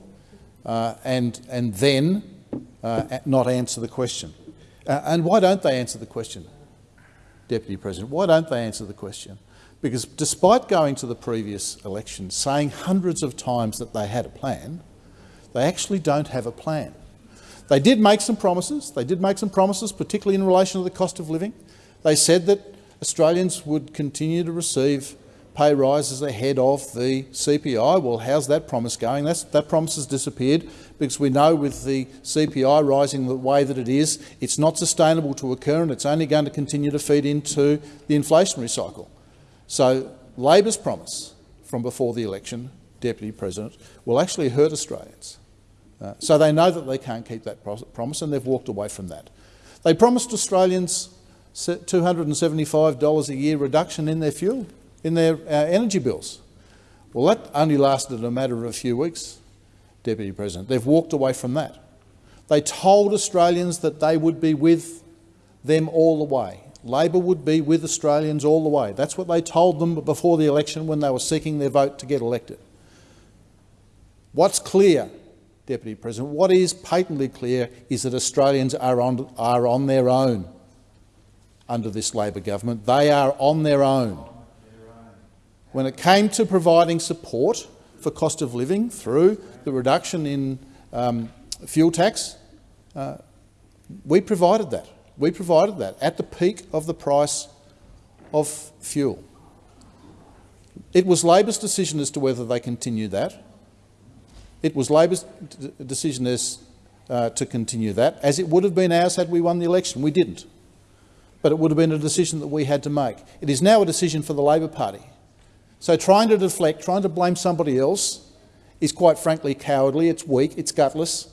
uh, and, and then uh, not answer the question. Uh, and why don't they answer the question? Deputy President. Why don't they answer the question? Because despite going to the previous election saying hundreds of times that they had a plan, they actually don't have a plan. They did make some promises. They did make some promises, particularly in relation to the cost of living. They said that Australians would continue to receive pay rises ahead of the CPI. Well, how's that promise going? That's, that promise has disappeared because we know with the CPI rising the way that it is, it's not sustainable to occur and it's only going to continue to feed into the inflationary cycle. So Labor's promise from before the election, Deputy President, will actually hurt Australians. Uh, so they know that they can't keep that promise and they've walked away from that. They promised Australians $275 a year reduction in their fuel, in their uh, energy bills. Well, that only lasted a matter of a few weeks. Deputy President. They've walked away from that. They told Australians that they would be with them all the way. Labor would be with Australians all the way. That's what they told them before the election when they were seeking their vote to get elected. What's clear, Deputy President, what is patently clear is that Australians are on, are on their own under this Labor government. They are on their own. When it came to providing support for cost of living through the reduction in um, fuel tax, uh, we provided that. We provided that at the peak of the price of fuel. It was Labor's decision as to whether they continue that. It was Labor's decision as uh, to continue that, as it would have been ours had we won the election. We didn't. But it would have been a decision that we had to make. It is now a decision for the Labor Party. So trying to deflect, trying to blame somebody else is quite frankly cowardly, it's weak, it's gutless.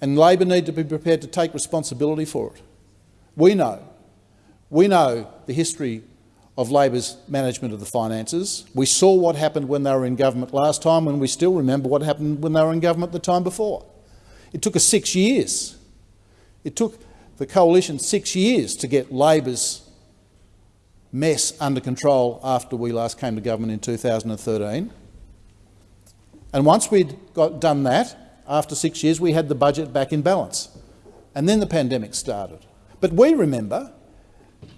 And Labor need to be prepared to take responsibility for it. We know, we know the history of Labor's management of the finances. We saw what happened when they were in government last time and we still remember what happened when they were in government the time before. It took us six years. It took the coalition six years to get Labor's mess under control after we last came to government in 2013. And once we'd got done that, after six years, we had the budget back in balance. And then the pandemic started. But we remember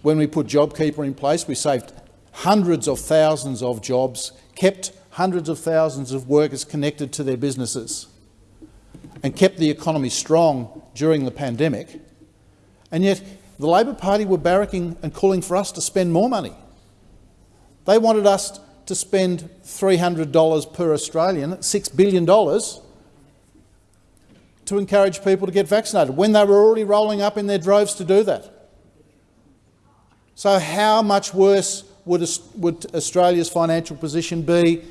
when we put JobKeeper in place, we saved hundreds of thousands of jobs, kept hundreds of thousands of workers connected to their businesses and kept the economy strong during the pandemic. And yet the Labor Party were barracking and calling for us to spend more money. They wanted us to spend $300 per Australian, $6 billion, to encourage people to get vaccinated, when they were already rolling up in their droves to do that. So how much worse would, would Australia's financial position be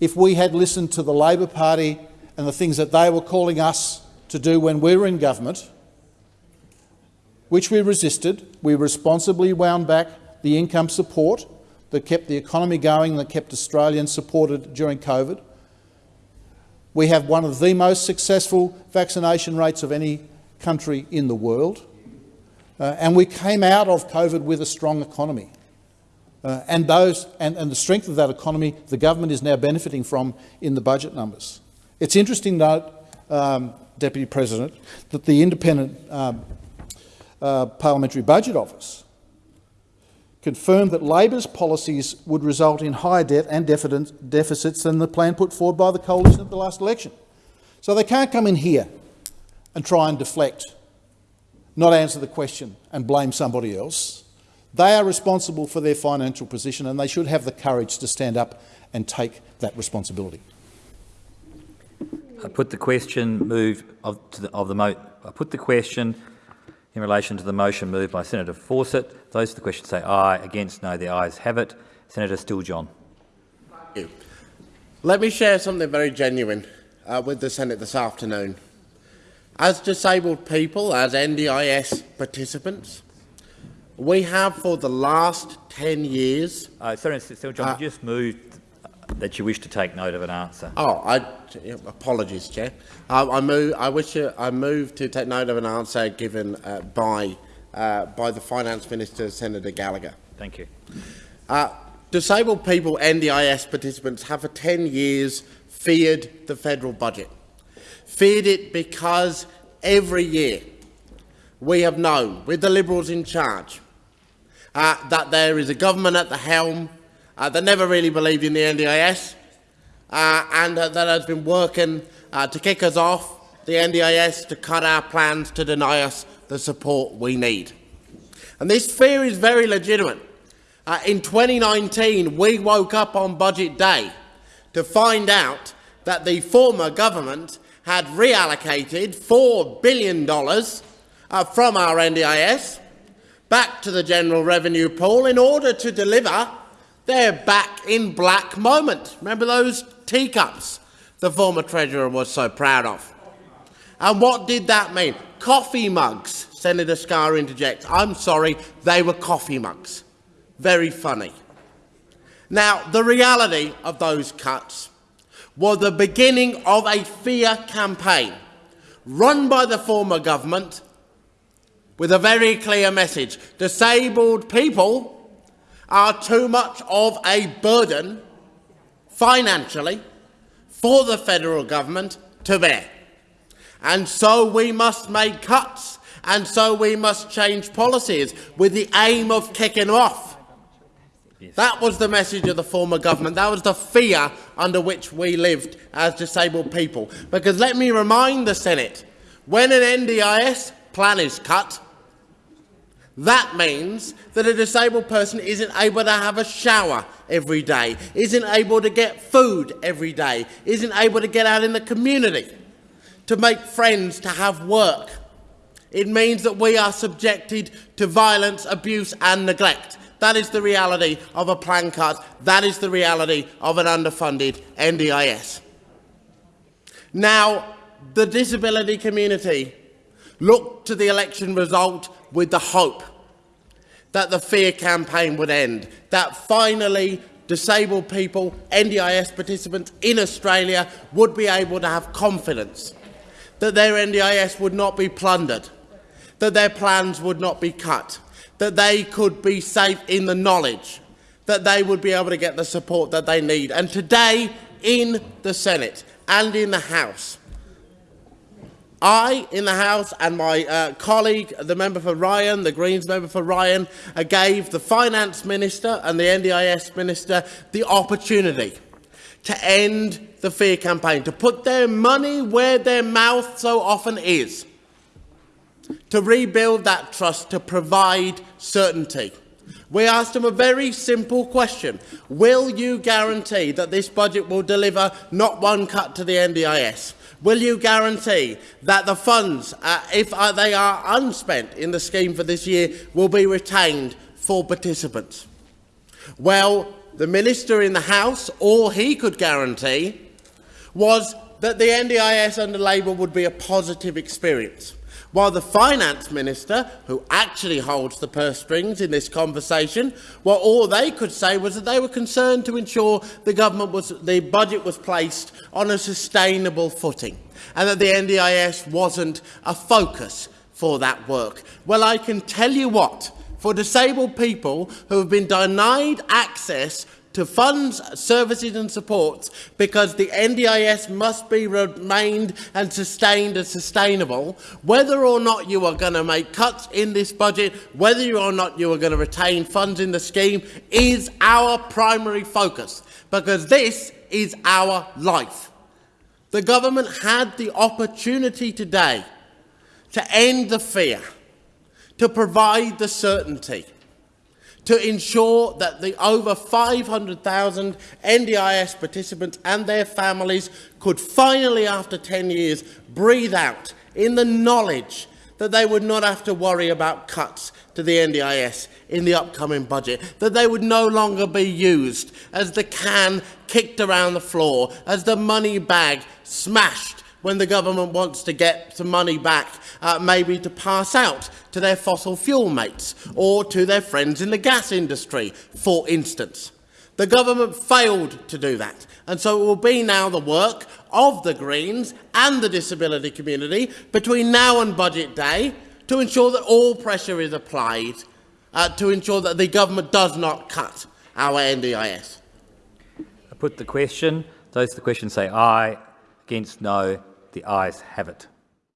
if we had listened to the Labor Party and the things that they were calling us to do when we were in government, which we resisted. We responsibly wound back the income support that kept the economy going, that kept Australians supported during COVID. We have one of the most successful vaccination rates of any country in the world. Uh, and we came out of COVID with a strong economy. Uh, and, those, and, and, the strength of that economy the government is now benefiting from in the budget numbers. It's interesting note, um, Deputy President, that the independent um, uh, Parliamentary Budget Office confirmed that Labor's policies would result in higher debt and deficits than the plan put forward by the coalition at the last election. So they can't come in here and try and deflect, not answer the question and blame somebody else. They are responsible for their financial position and they should have the courage to stand up and take that responsibility. I put the question move of, the, of the I put the question in relation to the motion moved by Senator Fawcett. Those for the question say aye. Against no. The ayes have it. Senator Steele-John. Let me share something very genuine uh, with the Senate this afternoon. As disabled people, as NDIS participants, we have for the last 10 years... Uh, sorry, Steele-John, uh, you just moved that you wish to take note of an answer. Oh, I, apologies, Chair. Uh, I, move, I wish to, I move to take note of an answer given uh, by, uh, by the Finance Minister, Senator Gallagher. Thank you. Uh, disabled people, NDIS participants, have for 10 years feared the federal budget. Feared it because every year we have known, with the Liberals in charge, uh, that there is a government at the helm uh, that never really believed in the NDIS uh, and that has been working uh, to kick us off the NDIS, to cut our plans, to deny us the support we need. And this fear is very legitimate. Uh, in 2019, we woke up on budget day to find out that the former government had reallocated $4 billion uh, from our NDIS back to the general revenue pool in order to deliver their back in black moment. Remember those teacups the former Treasurer was so proud of? And what did that mean? Coffee mugs, Senator Scarr interjects. I'm sorry, they were coffee mugs. Very funny. Now, the reality of those cuts was the beginning of a fear campaign run by the former government with a very clear message. Disabled people are too much of a burden financially for the federal government to bear. And so we must make cuts and so we must change policies with the aim of kicking off. Yes. That was the message of the former government. That was the fear under which we lived as disabled people. Because let me remind the Senate, when an NDIS plan is cut, that means that a disabled person isn't able to have a shower every day, isn't able to get food every day, isn't able to get out in the community, to make friends, to have work. It means that we are subjected to violence, abuse and neglect. That is the reality of a plan cut. That is the reality of an underfunded NDIS. Now, the disability community looked to the election result with the hope that the fear campaign would end, that finally disabled people, NDIS participants in Australia would be able to have confidence that their NDIS would not be plundered, that their plans would not be cut, that they could be safe in the knowledge that they would be able to get the support that they need. And today, in the Senate and in the House, I, in the House, and my uh, colleague, the member for Ryan, the Greens member for Ryan, uh, gave the Finance Minister and the NDIS Minister the opportunity to end the fear campaign, to put their money where their mouth so often is, to rebuild that trust, to provide certainty. We asked them a very simple question. Will you guarantee that this budget will deliver not one cut to the NDIS, Will you guarantee that the funds, uh, if uh, they are unspent in the scheme for this year, will be retained for participants? Well, the Minister in the House, all he could guarantee was that the NDIS under Labor would be a positive experience while the finance minister, who actually holds the purse strings in this conversation, well, all they could say was that they were concerned to ensure the government was, the budget was placed on a sustainable footing and that the NDIS wasn't a focus for that work. Well, I can tell you what, for disabled people who have been denied access to funds, services and supports because the NDIS must be remained and sustained as sustainable, whether or not you are going to make cuts in this budget, whether you or not you are going to retain funds in the scheme, is our primary focus, because this is our life. The government had the opportunity today to end the fear, to provide the certainty, to ensure that the over 500,000 NDIS participants and their families could finally, after 10 years, breathe out in the knowledge that they would not have to worry about cuts to the NDIS in the upcoming budget, that they would no longer be used as the can kicked around the floor, as the money bag smashed when the government wants to get some money back, uh, maybe to pass out to their fossil fuel mates or to their friends in the gas industry, for instance. The government failed to do that. And so it will be now the work of the Greens and the disability community between now and budget day to ensure that all pressure is applied uh, to ensure that the government does not cut our NDIS. I put the question. Those the question say aye. Against no. The ayes have it.